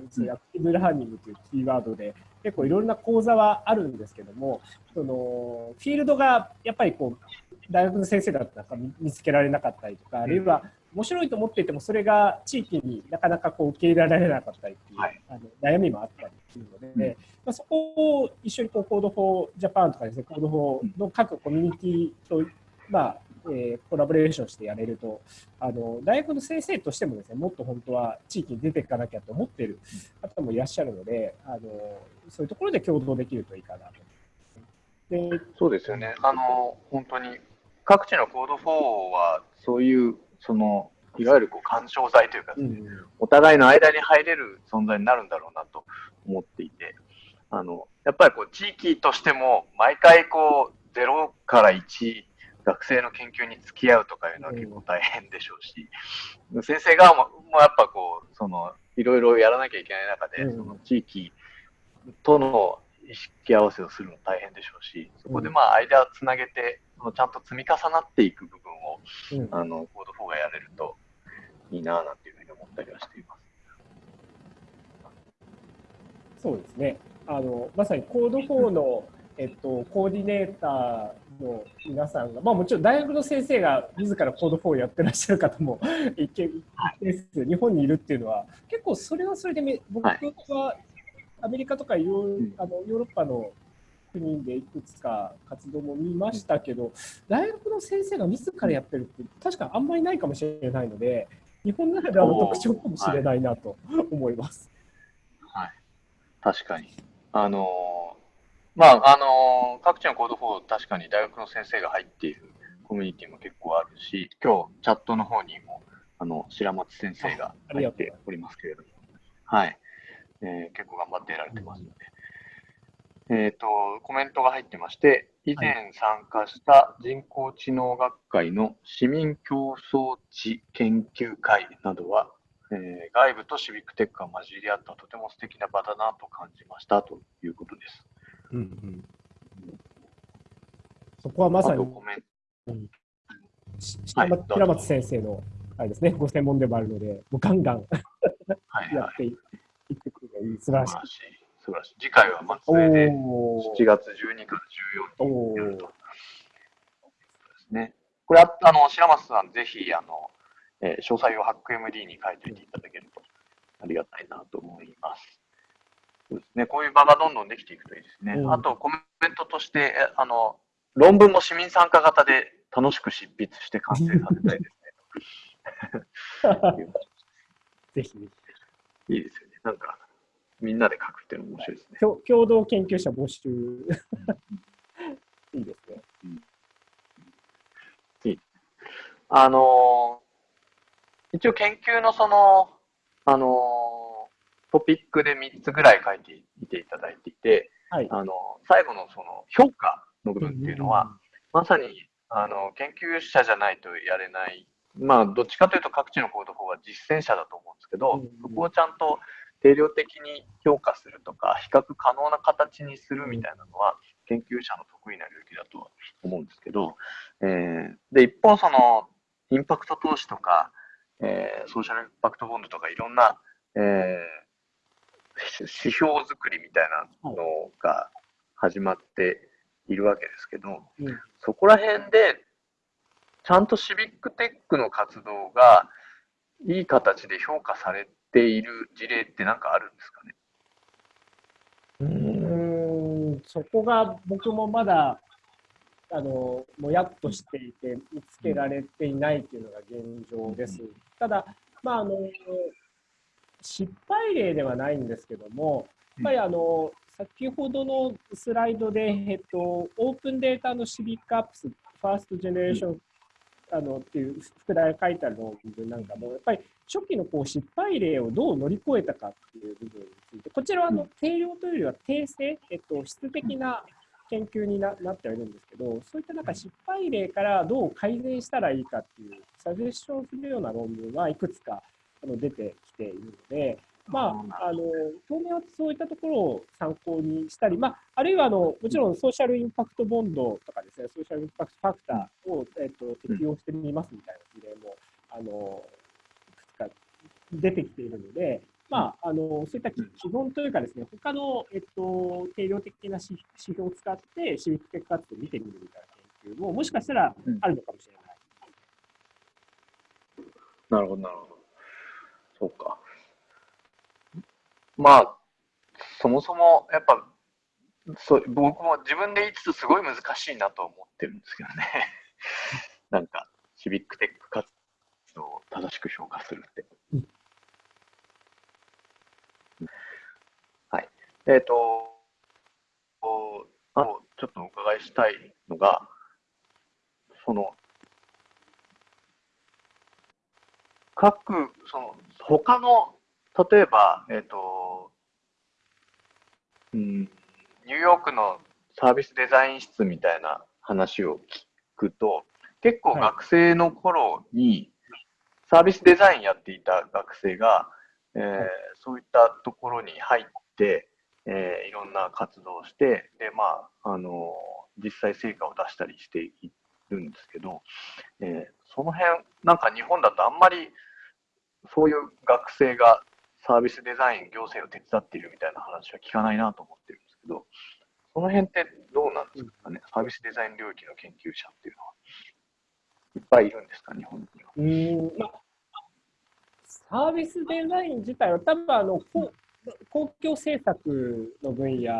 S2: ティブラーニングというキーワードで結構いろんな講座はあるんですけどもそのフィールドがやっぱりこう大学の先生だったら見つけられなかったりとかあるいは面白いと思っていてもそれが地域になかなかこう受け入れられなかったりっていう、はい、あの悩みもあったりっていうので、まあ、そこを一緒にこう Code for Japan とかですね Code for の各コミュニティとまあえー、コラボレーションしてやれるとあの大学の先生としてもですねもっと本当は地域に出ていかなきゃと思っている方もいらっしゃるのであのそういうところで共同できるといいかなと。
S1: でそうですよね。あの本当に各地のコード4はそういうそのいわゆるこう干渉剤というか、ね、うん、お互いの間に入れる存在になるんだろうなと思っていてあのやっぱりこう地域としても毎回こう0から1学生の研究に付き合うとかいうのは結構大変でしょうし、先生側ももやっぱこう、その、いろいろやらなきゃいけない中で、その地域との意識合わせをするの大変でしょうし、そこでまあ間をつなげて、ちゃんと積み重なっていく部分を、あの、コード4がやれるといいななんていうふうに思ったりはしています。
S2: そうですね。あの、まさにコード4の、えっと、コーディネーターの皆さんが、まあ、もちろん大学の先生が自らコード4をやってらっしゃる方も一見です。日本にいるっていうのは結構それはそれで僕はアメリカとかヨーあのヨーロッパの国でいくつか活動も見ましたけど大学の先生が自らやってるって確かあんまりないかもしれないので日本ならではの特徴かもしれないなと思います。
S1: はい、確かに。あのまあ、あの各地のコード4、確かに大学の先生が入っているコミュニティも結構あるし、今日チャットの方にも、あの、白松先生が入っておりますけれども、はい、えー、結構頑張ってやられてますので、うん、えっ、ー、と、コメントが入ってまして、以前参加した人工知能学会の市民競争地研究会などは、えー、外部とシビックテックが混じり合ったとても素敵な場だなと感じましたということです。うんうん、
S2: そこはまさに、うん、平松先生のあれですね、ご専門でもあるので、もうガンガン やっていってくるのがいい、素晴らしい。
S1: 素晴らしい。次回は松江で7月12から14日やると。ですね。これあの白松さん、ぜひあの、えー、詳細をハック MD に書いておいていただけるとありがたいなと思います。そうですね、こういう場がどんどんできていくといいですね。うん、あと、コメントとして、あの、論文も市民参加型で楽しく執筆して完成させたいですね。
S2: ぜひ。
S1: いいですよね。なんか、みんなで書くっていうの面白いですね。
S2: 共同研究者募集。いいですね。うん、
S1: いい。あのー、一応研究のその、あのートピックで3つぐらい書いていていただいていて、はい、あの最後のその評価の部分っていうのは、まさにあの研究者じゃないとやれない、まあ、どっちかというと各地のコード法は実践者だと思うんですけど、そこをちゃんと定量的に評価するとか、比較可能な形にするみたいなのは、研究者の得意な領域だと思うんですけど、えー、で、一方その、インパクト投資とか、えー、ソーシャルインパクトボンドとかいろんな、えー、指標作りみたいなのが始まっているわけですけど、うん、そこら辺でちゃんとシビックテックの活動がいい形で評価されている事例って何かあるんですかね？
S2: うんそこが僕もまだあのもやっとしていて見つけられていないというのが現状です。ただ、まあ、あの失敗例ではないんですけども、やっぱりあの、先ほどのスライドで、えっと、オープンデータのシビックアップス、ファーストジェネレーション、あのっていう副題が書いてある論文なんかも、やっぱり初期のこう失敗例をどう乗り越えたかっていう部分について、こちらはあの定量というよりは定性、えっと、質的な研究にななってはいるんですけど、そういったなんか失敗例からどう改善したらいいかっていう、サジェッションするような論文はいくつかあの出てきているので、まあ、あの当面はそういったところを参考にしたり、まあ、あるいはあのもちろんソーシャルインパクトボンドとかですね、ソーシャルインパクトファクターを、えっと、適用してみますみたいな事例も、あのいくつか出てきているので、まあ、あのそういった基本というかですね、他の、えっと、定量的な指標を使って、シビックテック活動を見てみるみたいな研究も、もしかしたらあるのかもしれない。
S1: なるほど、なるほど。そうか。まあ、そもそも、やっぱ、そ僕も自分で言いつつすごい難しいなと思ってるんですけどね。なんか、シビックテック活動を正しく評価するって。はい。えっ、ー、と、あの、ちょっとお伺いしたいのが、その、各、その、他の、例えば、えっ、ー、と、うん、ニューヨークのサービスデザイン室みたいな話を聞くと、結構学生の頃にサービスデザインやっていた学生が、えー、そういったところに入って、えー、いろんな活動をして、で、まあ、あの実際成果を出したりしているんですけど、えー、その辺、なんか日本だとあんまりそういう学生がサービスデザイン、行政を手伝っているみたいな話は聞かないなと思ってるんですけど、その辺ってどうなんですかね、サービスデザイン領域の研究者っていうのは。いっぱいいるんですか、日本には。うんまあ、
S2: サービスデザイン自体は、多分あの公公共政策の分野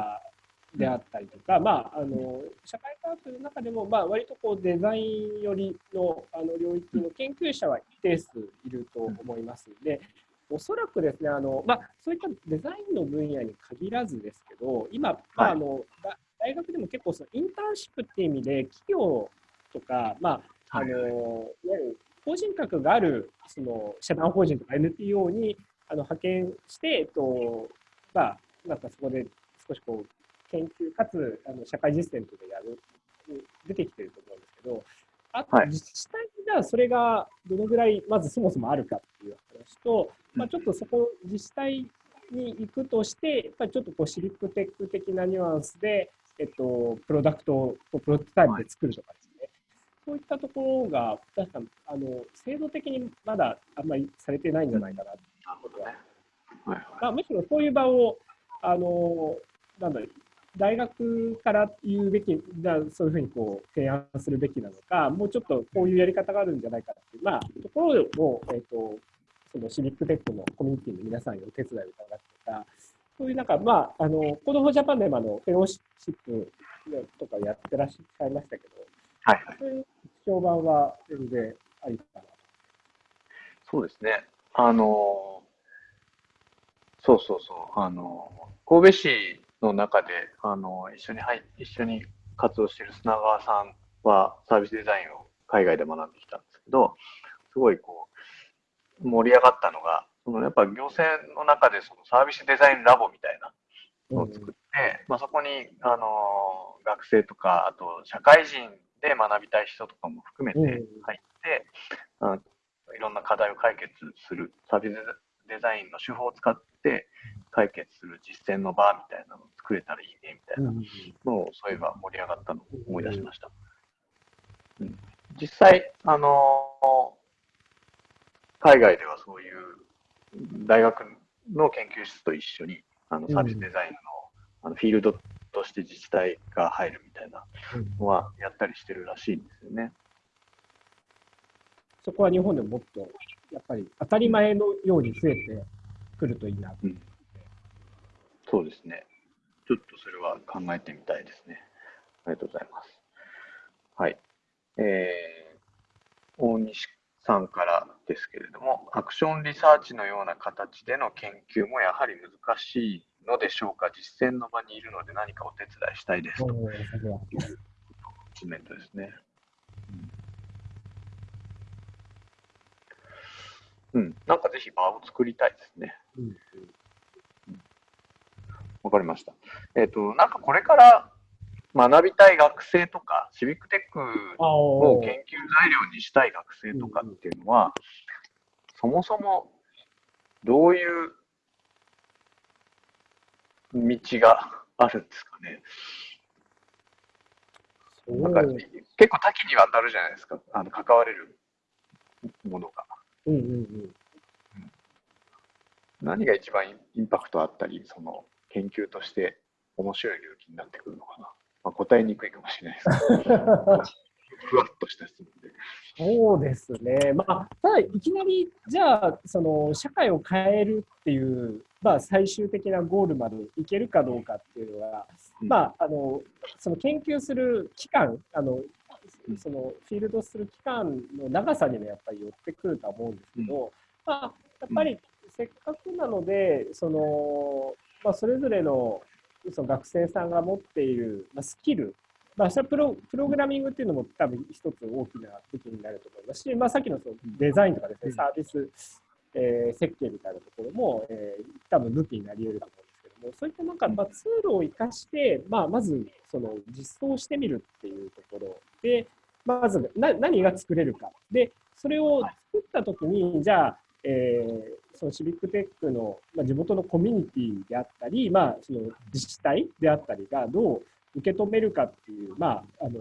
S2: であったりとか、まあ、あの社会科学の中でも、まあ、割とこうデザイン寄りのあの領域の研究者は一定数いると思いますので、おそらくですねあの、まあ、そういったデザインの分野に限らずですけど、今、まああの大学でも結構そのインターンシップっていう意味で、企業とか、まああのいわゆる法人格があるその社団法人とか NPO にあの派遣して、えっとまあ、なんかそこで少しこう研究かつあの社会実践とかやる出てきてると思うんですけど、あと自治体じゃそれがどのぐらいまずそもそもあるかっていう話と、まあ、ちょっとそこ自治体に行くとして、やっぱりちょっとこうシリックテック的なニュアンスで、えっと、プロダクトをプロトタイプで作るとかですね、そういったところが、確かあの制度的にまだあんまりされてないんじゃないかなという。ことは、はいはい。まあ、むしろそういう場を、あのなんだ大学から言うべき、そういうふうにこう提案するべきなのか、もうちょっとこういうやり方があるんじゃないかっていう、まあ、ところを、えっ、ー、と、そのシビックテックのコミュニティの皆さんにお手伝いをいただくとか、そういうなんか、まあ、あの、 Code for Japan でもあの、フェローシップとかやってらっしゃいましたけど、はい。はい、そういう評判は全然ありかな
S1: そうですね。あの、そうそうそう、あの、神戸市の中で、あの、一緒に入一緒に活動している砂川さんはサービスデザインを海外で学んできたんですけど、すごいこう、盛り上がったのが、そのやっぱ行政の中でそのサービスデザインラボみたいなのを作って、うん、まあ、そこに、あの、学生とか、あと社会人で学びたい人とかも含めて入って、うん、いろんな課題を解決するサービスデザインの手法を使って解決する実践の場みたいなのを作れたらいいねみたいなのをそういえば盛り上がったのを思い出しました。うん、実際、あの海外ではそういう大学の研究室と一緒にあのサービスデザインの,、あのフィールドとして自治体が入るみたいなのはやったりしてるらしいんですよね。
S2: そこは日本でももっとやっぱり当たり前のように増えてくるといいな、うん、
S1: そうですね。ちょっとそれは考えてみたいですね。ありがとうございます。はい。えー、大西さんからですけれども、アクションリサーチのような形での研究もやはり難しいのでしょうか、実践の場にいるので何かお手伝いしたいですというコメントですね。うん、なんかぜひ場を作りたいですね。うんわかりました。えっ、ー、と、なんかこれから学びたい学生とか、シビックテックを研究材料にしたい学生とかっていうのは、そもそもどういう道があるんですかね？なんか結構多岐にわたるじゃないですか、あの関われるものが。うんうんうん、何が一番インパクトあったり、その研究として面白い領域になってくるのかな。まあ、答えにくいかもしれないですけど、ふわっとした質問で。
S2: そうですね。まあ、ただ、いきなり、じゃあ、その、社会を変えるっていう、まあ、最終的なゴールまでいけるかどうかっていうのは、うん、まあ、あの、その研究する期間、あの、そのフィールドする期間の長さにもやっぱり寄ってくるとは思うんですけど、うん、まあ、やっぱりせっかくなので、その、まあ、それぞれのその学生さんが持っている、まあ、スキル、まあ、それプロプログラミングっていうのも多分一つ大きな武器になると思いますし、まあ、さっきのそのデザインとかですね、サービス、えー、設計みたいなところも、えー、多分武器になり得ると思うんですけども、そういったなんか、まあ、ツールを活かして、まあ、まずその実装してみるっていうところで、まずな何が作れるか。で、それを作ったときに、じゃあ、えー、そのシビックテックの、まあ、地元のコミュニティであったり、まあ、その自治体であったりがどう受け止めるかっていう、まあ、あの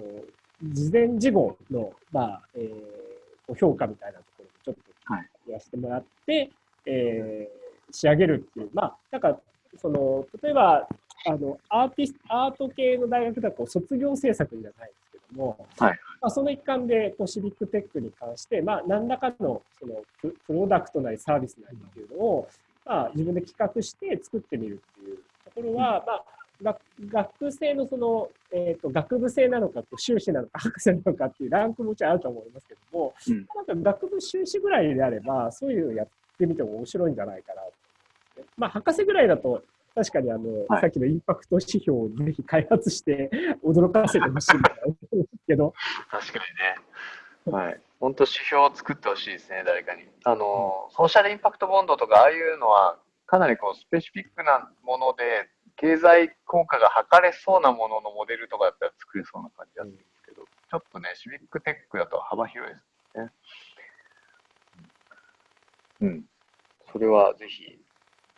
S2: 事前事後の、まあえー、評価みたいなところをちょっと言わせてもらって、はい、えー、仕上げるっていう、まあ、なんかその例えばあのアーティスアート系の大学だと卒業制作じゃないも、はい、まあ、その一環でこうシビックテックに関して、まあ、何らかのそのプロダクトなりサービスなりっていうのを、まあ、自分で企画して作ってみるっていうところは、まあ、学生のその、えーと、学部生なのか修士なのか博士なのかっていうランクもちろんあると思いますけども、うん、なんか学部修士ぐらいであればそういうのやってみても面白いんじゃないかなまあ博士ぐらいだと確かにあの、はい、さっきのインパクト指標をぜひ開発して驚かせてほしいんですけど。
S1: 確かにね。はい。本当指標を作ってほしいですね、誰かに。あの、ソーシャルインパクトボンドとか、ああいうのは、かなりこう、スペシフィックなもので、経済効果が測れそうなもののモデルとかだったら作れそうな感じがするんですけど、ちょっとね、シビックテックだと幅広いですね。うん。それはぜひ、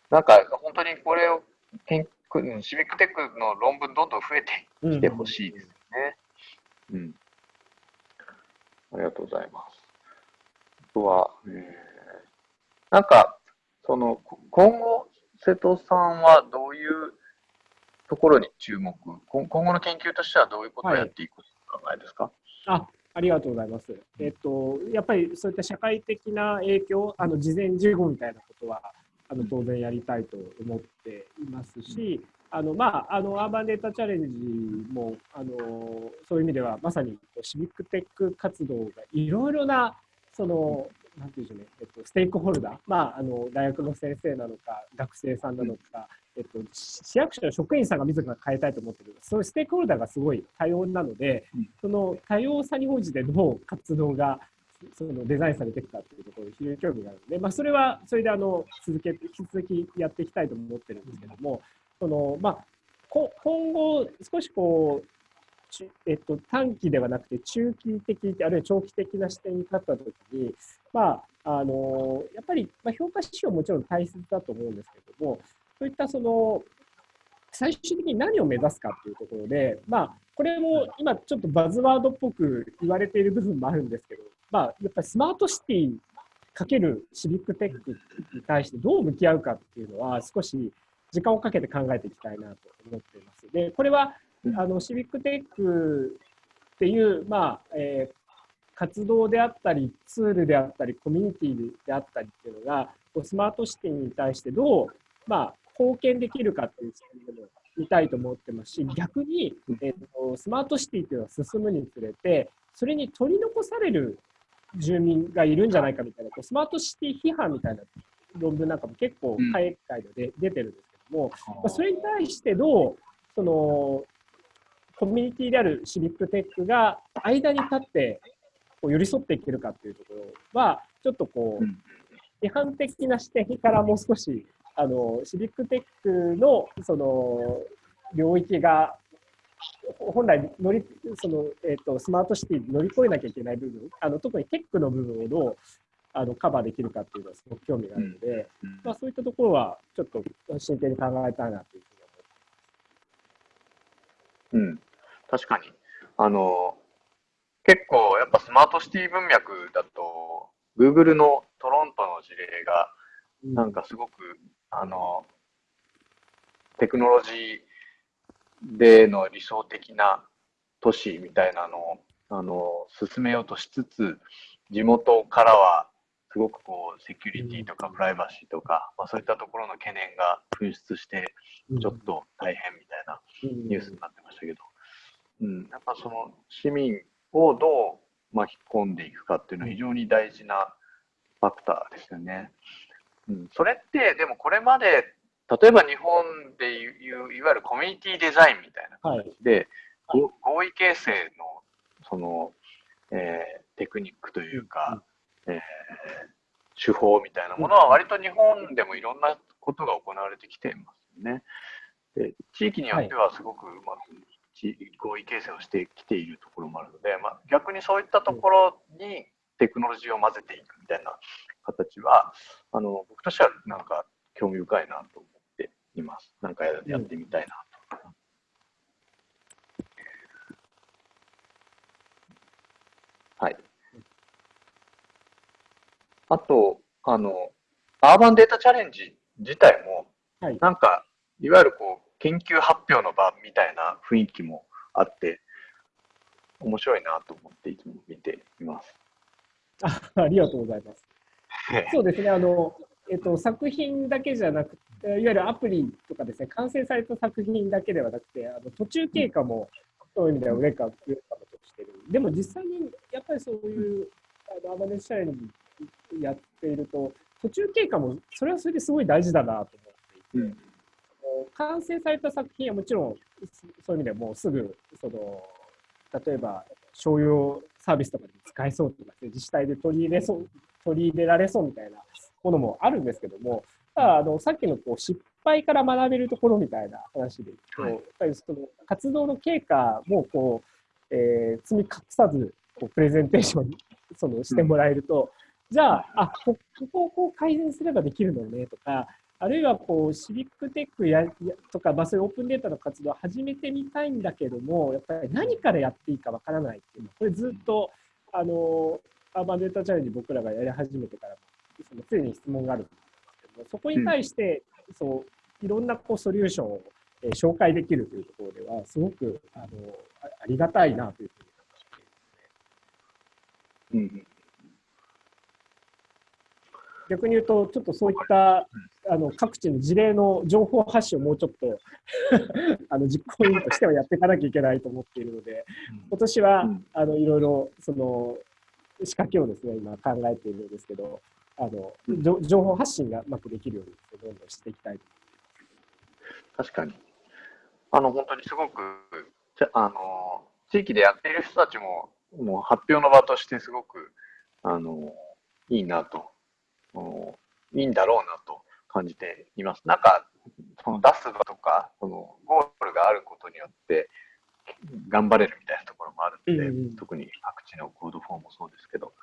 S1: なんか本当にこれを研究、シビックテックの論文どんどん増えてきてほしいですね。うん、うん。ありがとうございます。あとは、えー、なんか、その、今後、瀬戸さんはどういうところに注目、今後の研究としてはどういうことをやっていく考えですか、はい、
S2: あありがとうございます。えっと、やっぱりそういった社会的な影響、あの事前事後みたいなことは、あの当然やりたいと思っていますし、あのまあ、あのアーバンデータチャレンジもあのそういう意味ではまさにシビックテック活動がいろいろなそのなんていうんでしょうね、えっと、ステークホルダー、まあ、あの大学の先生なのか学生さんなのか、えっと、市役所の職員さんが自ら変えたいと思ってる。そういうステークホルダーがすごい多様なので、その多様さに応じてどう活動がそのデザインされてきたというところに非常に興味があるので、まあ、それはそれであの続けて引き続きやっていきたいと思ってるんですけども、そのまあ、今後少しこうえっと、短期ではなくて中期的あるいは長期的な視点に立ったときに、まあ、あのやっぱり、まあ、評価指標もちろん大切だと思うんですけどもそういったその最終的に何を目指すかっていうところで、まあ、これも今ちょっとバズワードっぽく言われている部分もあるんですけど、まあ、やっぱりスマートシティかけるシビックテックに対してどう向き合うかっていうのは少し時間をかけて考えていきたいなと思っています。で、これはあのシビックテックっていう、まあえー、活動であったり、ツールであったり、コミュニティであったりっていうのが、スマートシティに対してどう、まあ、貢献できるかっていう視点でも見たいと思ってますし、逆に、えーと、スマートシティっていうのが進むにつれて、それに取り残される住民がいるんじゃないかみたいな、こうスマートシティ批判みたいな論文なんかも結構海外で出てるんですけども、まあ、それに対してどうそのコミュニティであるシビックテックが間に立ってこう寄り添っていけるかっていうところは、ちょっとこう、批判的な視点からもう少し、あの、シビックテックの、その、領域が、本来乗り、その、えっ、ー、と、スマートシティに乗り越えなきゃいけない部分、あの、特にテックの部分をどう、あのカバーできるかっていうのはすごく興味があるので、まあ、そういったところはちょっと真剣に考えたいなという
S1: ふうに思います。うん確かに。あの、結構やっぱスマートシティ文脈だと、Google のトロントの事例が、なんかすごく、あの、テクノロジーでの理想的な都市みたいなのを、あの、進めようとしつつ、地元からはすごくこう、セキュリティとかプライバシーとか、まあ、そういったところの懸念が噴出して、ちょっと大変みたいなニュースになってましたけど、うん、やっぱその市民をどう巻き込んでいくかっていうのは非常に大事なファクターですよね。うん、それってでもこれまで例えば日本でいういわゆるコミュニティデザインみたいな感じで、はい、合意形成のその、えー、テクニックというか、うん、えー、手法みたいなものは割と日本でもいろんなことが行われてきていますよね。で地域によってはすごくうまく合意形成をしてきているところもあるので、まあ、逆にそういったところにテクノロジーを混ぜていくみたいな形は、あの僕としてはなんか興味深いなと思っています。なんかやってみたいなと。はい。あと、あの、アーバンデータチャレンジ自体も、はい、なんか、いわゆるこう、研究発表の場みたいな雰囲気もあって、面白いなと思っていつも見ています。
S2: あありがとうございます。そうですね、あの、えっと、作品だけじゃなくて、いわゆるアプリとかですね、完成された作品だけではなくて、あの途中経過も、そういう意味では上か上かとしてる。でも実際にやっぱりそういう、あのアマネスチャレンジやっていると、途中経過もそれはそれですごい大事だなと思っていて、うん、完成された作品はもちろんそういう意味ではもうすぐその例えば商用サービスとかで使えそうとか、自治体で取り入れそう取り入れられそうみたいなものもあるんですけども、ただあのさっきのこう失敗から学べるところみたいな話でいくと、はい、やっぱりその活動の経過もこう、えー、積み隠さずこうプレゼンテーションそのしてもらえると、じゃあ、あここをこう改善すればできるのねとか、あるいはこうシビックテックやとか、まあ、そういうオープンデータの活動を始めてみたいんだけども、やっぱり何からやっていいかわからないっていうのは、これずっとあのアーバンデータチャレンジ僕らがやり始めてからその常に質問があるんですけども、そこに対して、そういろんなこうソリューションを、えー、紹介できるというところでは、すごくあのありがたいなというふうに思っていますね。うん逆に言うと、ちょっとそういったあの各地の事例の情報発信をもうちょっと あの実行委員としてはやっていかなきゃいけないと思っているので、今年は、あのいろいろその仕掛けをですね、今考えているんですけど、あの情報発信がうまくできるようにどんどんしていきたいと
S1: 確かに。あの、本当にすごく、あの、地域でやっている人たちも、もう発表の場としてすごく、あの、いいなといいんだろうなと感じています。なんか、その出すとか、そのゴールがあることによって、頑張れるみたいなところもあるので、うんうん、特に各地の Code for もそうですけど、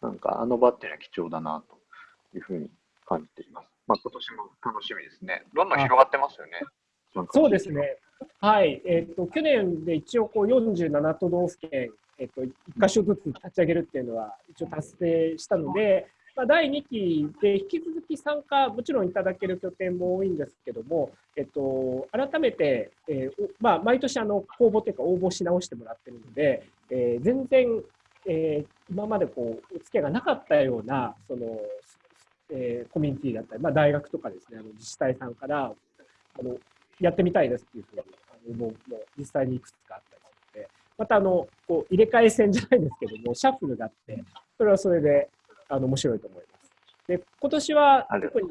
S1: なんかあの場っていうのは貴重だなというふうに感じています。まあ、今年も楽しみですね。どんどん広がってますよね。
S2: そうですね。はい。えっ、ー、と、去年で一応こう47都道府県、えっ、ー、と、1箇所ずつ立ち上げるっていうのは一応達成したので、まあ、第2期で引き続き参加、もちろんいただける拠点も多いんですけども、えっと、改めて、えーまあ、毎年あの公募というか応募し直してもらってるので、えー、全然、えー、今までこうお付き合いがなかったようなその、えー、コミュニティだったり、まあ、大学とかですねあの自治体さんからあのやってみたいですっていうふうにあのもうもう実際にいくつかあったりしてまたあのこう入れ替え戦じゃないんですけどもシャッフルがあってそれはそれであの面白いと思います。で今年は特に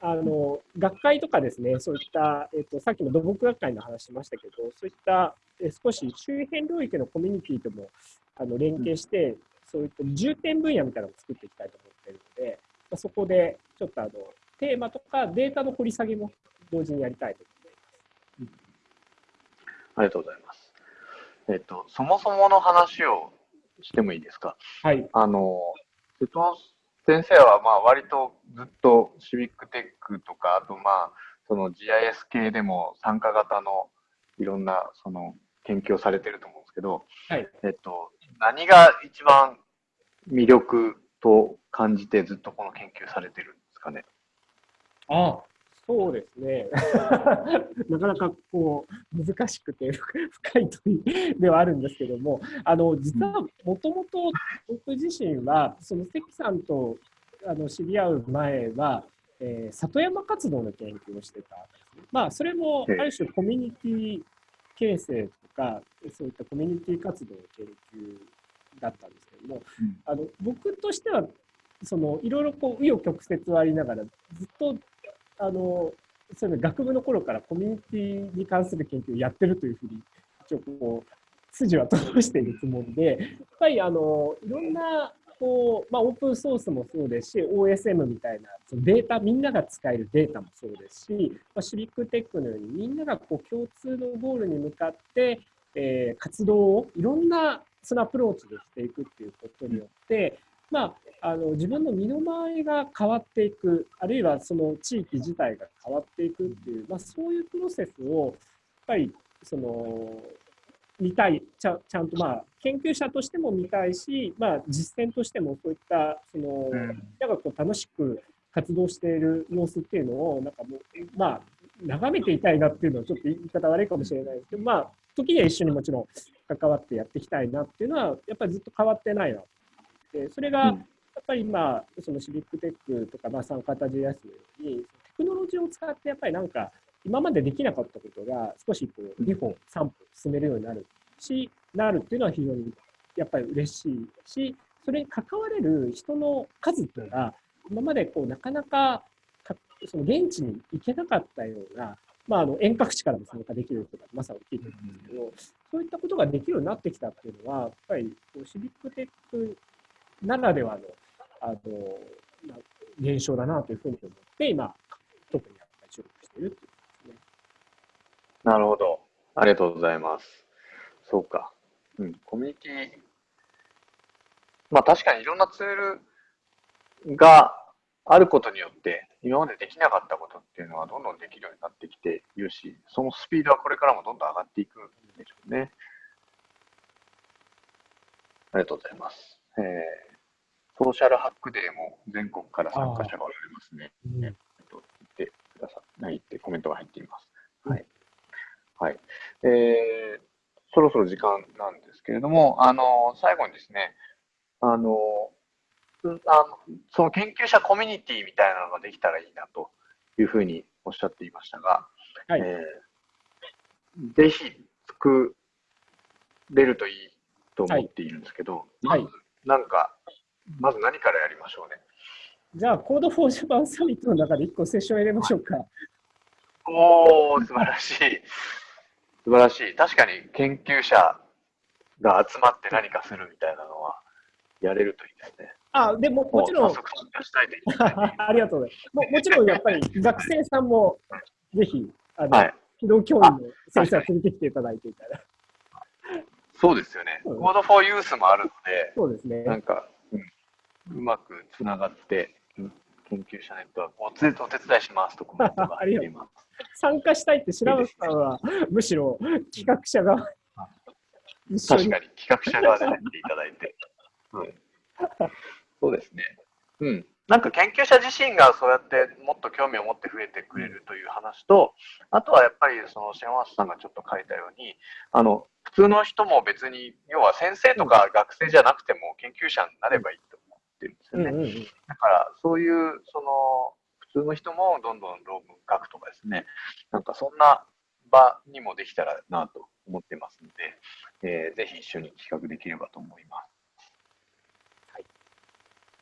S2: あの学会とかですね、そういった、えっと、さっきの土木学会の話しましたけど、そういったえ少し周辺領域のコミュニティともあの連携して、そういった重点分野みたいなのを作っていきたいと思っているので、まあ、そこでちょっとあのテーマとかデータの掘り下げも同時にやりたいと思います。
S1: ありがとうございます。えっと、そもそもの話をしてもいいですか？
S2: はい。
S1: あの、瀬戸先生はまあ割とずっとシビックテックとか、あとまあ、その GIS 系でも参加型のいろんなその研究をされてると思うんですけど、
S2: はい、
S1: えっと、何が一番魅力と感じてずっとこの研究されてるんですかね？
S2: ああ、そうですね。なかなかこう難しくて深い問いではあるんですけども、あの実はもともと僕自身はその関さんとあの知り合う前は、えー、里山活動の研究をしてた。まあそれもある種コミュニティ形成とかそういったコミュニティ活動の研究だったんですけども、うん、あの僕としてはそのいろいろこう紆余曲折はありながらずっとあのそういう学部の頃からコミュニティに関する研究をやってるというふうに一応こう筋は通しているつもりでやっぱりあのいろんなこう、まあ、オープンソースもそうですし、OSM みたいなそのデータ、みんなが使えるデータもそうですし、まあ、シビックテックのようにみんながこう共通のゴールに向かって、えー、活動をいろんなそのアプローチでしていくっていうことによって、まあ、あの自分の身の回りが変わっていく、あるいはその地域自体が変わっていくっていう、まあ、そういうプロセスを、やっぱりその見たいちゃ、ちゃんとまあ研究者としても見たいし、まあ、実践としてもそういったその、うん、なんかこう楽しく活動している様子っていうのを、なんかもう、まあ、眺めていたいなっていうのはちょっと言い方悪いかもしれないですけど、まあ、時には一緒にもちろん関わってやっていきたいなっていうのは、やっぱりずっと変わってないなで、それが、やっぱり今、そのシビックテックとか、まあ、参加 JS のように、テクノロジーを使って、やっぱりなんか、今までできなかったことが、少しこう、2歩、3歩進めるようになるし、なるっていうのは非常にやっぱり嬉しいし、それに関われる人の数っていうのが、今までこう、なかなかその現地に行けなかったような、まあ、あの遠隔地からも参加できるというか、まさに大きいと思うんですけど、そういったことができるようになってきたっていうのは、やっぱりこうシビックテックならではのあの、まあ、現象だなというふうに思って、今、特にやっぱり注力しているというね。
S1: なるほど。ありがとうございます。そうか。うん、コミュニティ、まあ確かにいろんなツールがあることによって、今までできなかったことっていうのはどんどんできるようになってきているし、そのスピードはこれからもどんどん上がっていくんでしょうね。ありがとうございます。えー、ソーシャルハックデーも全国から参加者がおられますね。えっと、言ってください。ってコメントが入っています。はい。はい。えー、そろそろ時間なんですけれども、あの、最後にですね、あの、あのその研究者コミュニティみたいなのができたらいいなというふうにおっしゃっていましたが、はい、えー、ぜひ作れるといいと思っているんですけど、はい、まずなんか、まず何からやりましょうね。
S2: じゃあ、 Code for Japan Summit の中で1個セッション入れましょうか。
S1: おお素晴らしい。素晴らしい。確かに研究者が集まって何かするみたいなのはやれるといいですね。
S2: あ、でも、もちろん。ありがとうございます。ももちろん、やっぱり学生さんも、ぜひ、あの、はい、機動教員の先生は連れてきていただいていたら。
S1: そうですよね。コードフォーユースもあるので、
S2: そうですね。
S1: なんか、うまくつながって、研究者ネットワークをお手伝いしますとコメントが入っています。
S2: 参加したいって白松さんは、むしろ企画者側 確
S1: かに企画者側で入っていただいて。うん、そうですね。うん。なんか研究者自身がそうやってもっと興味を持って増えてくれるという話と、あとはやっぱりそのシェンワースさんがちょっと書いたように、あの、普通の人も別に、要は先生とか学生じゃなくても研究者になればいいってるんですよね。だからそういう、その、普通の人もどんどん論文書くとかですね、なんかそんな場にもできたらなと思ってますので、えー、ぜひ一緒に企画できればと思います。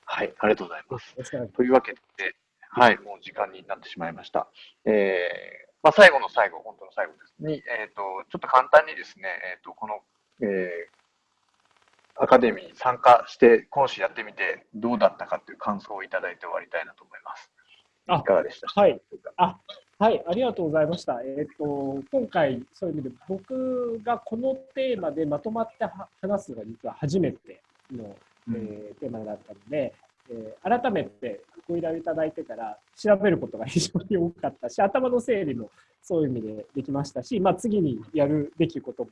S1: はい、ありがとうございます。というわけで、はい、もう時間になってしまいました。えー、まあ、最後の最後、本当の最後ですに、えっ、ー、と、ちょっと簡単にですね、えっ、ー、と、この、えー、アカデミーに参加して講師やってみてどうだったかという感想をいただいて終わりたいなと思います。いかがでした？
S2: はい。あ、はい、ありがとうございました。えっ、ー、と、今回、そういう意味で、僕がこのテーマでまとまって話すのが実は初めてのえー、テーマだったので、えー、改めてご依頼いただいてから調べることが非常に多かったし、頭の整理もそういう意味でできましたし、まあ、次にやるべきことも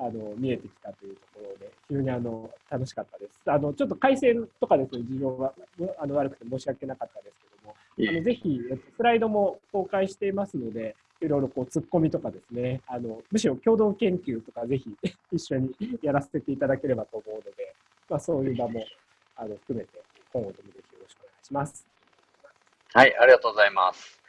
S2: あの見えてきたというところで、非常にあの楽しかったです。あのちょっと回線とかですね、事情があの悪くて申し訳なかったですけども、あのぜひ、スライドも公開していますので、いろいろこう突っ込みとかですね、あのむしろ共同研究とかぜひ 一緒にやらせていただければと思うので、まあ、そういう場もあの含めて、今後ともぜひよろしくお願いします。
S1: はい、ありがとうございます。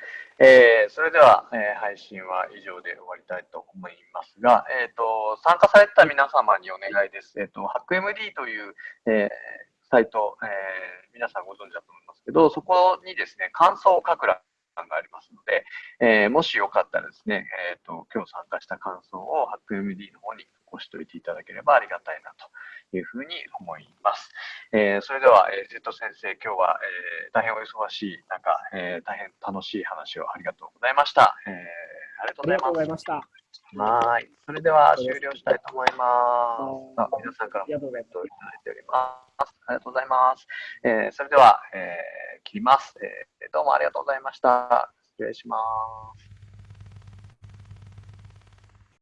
S1: えー、それでは、えー、配信は以上で終わりたいと思いますが、えーと、参加された皆様にお願いです。えーと、HackMD という、えー、サイト、えー、皆さんご存知だと思いますけど、そこにですね、感想を書く欄がありますので、えー、もしよかったらですね、えーと、今日参加した感想を HackMD の方に残しておいていただければありがたいなというふうに思います。えー、それでは、えー、ジェット先生、今日は、えー、大変お忙しい中、えー、大変楽しい話をありがとうございました。えー、ありがとうございました。はい。それでは終了したいと思います。あ皆さんからもコメントをいただいております。ありがとうございます。えー、それでは、えー、切ります、えー。どうもありがとうございました。失礼します。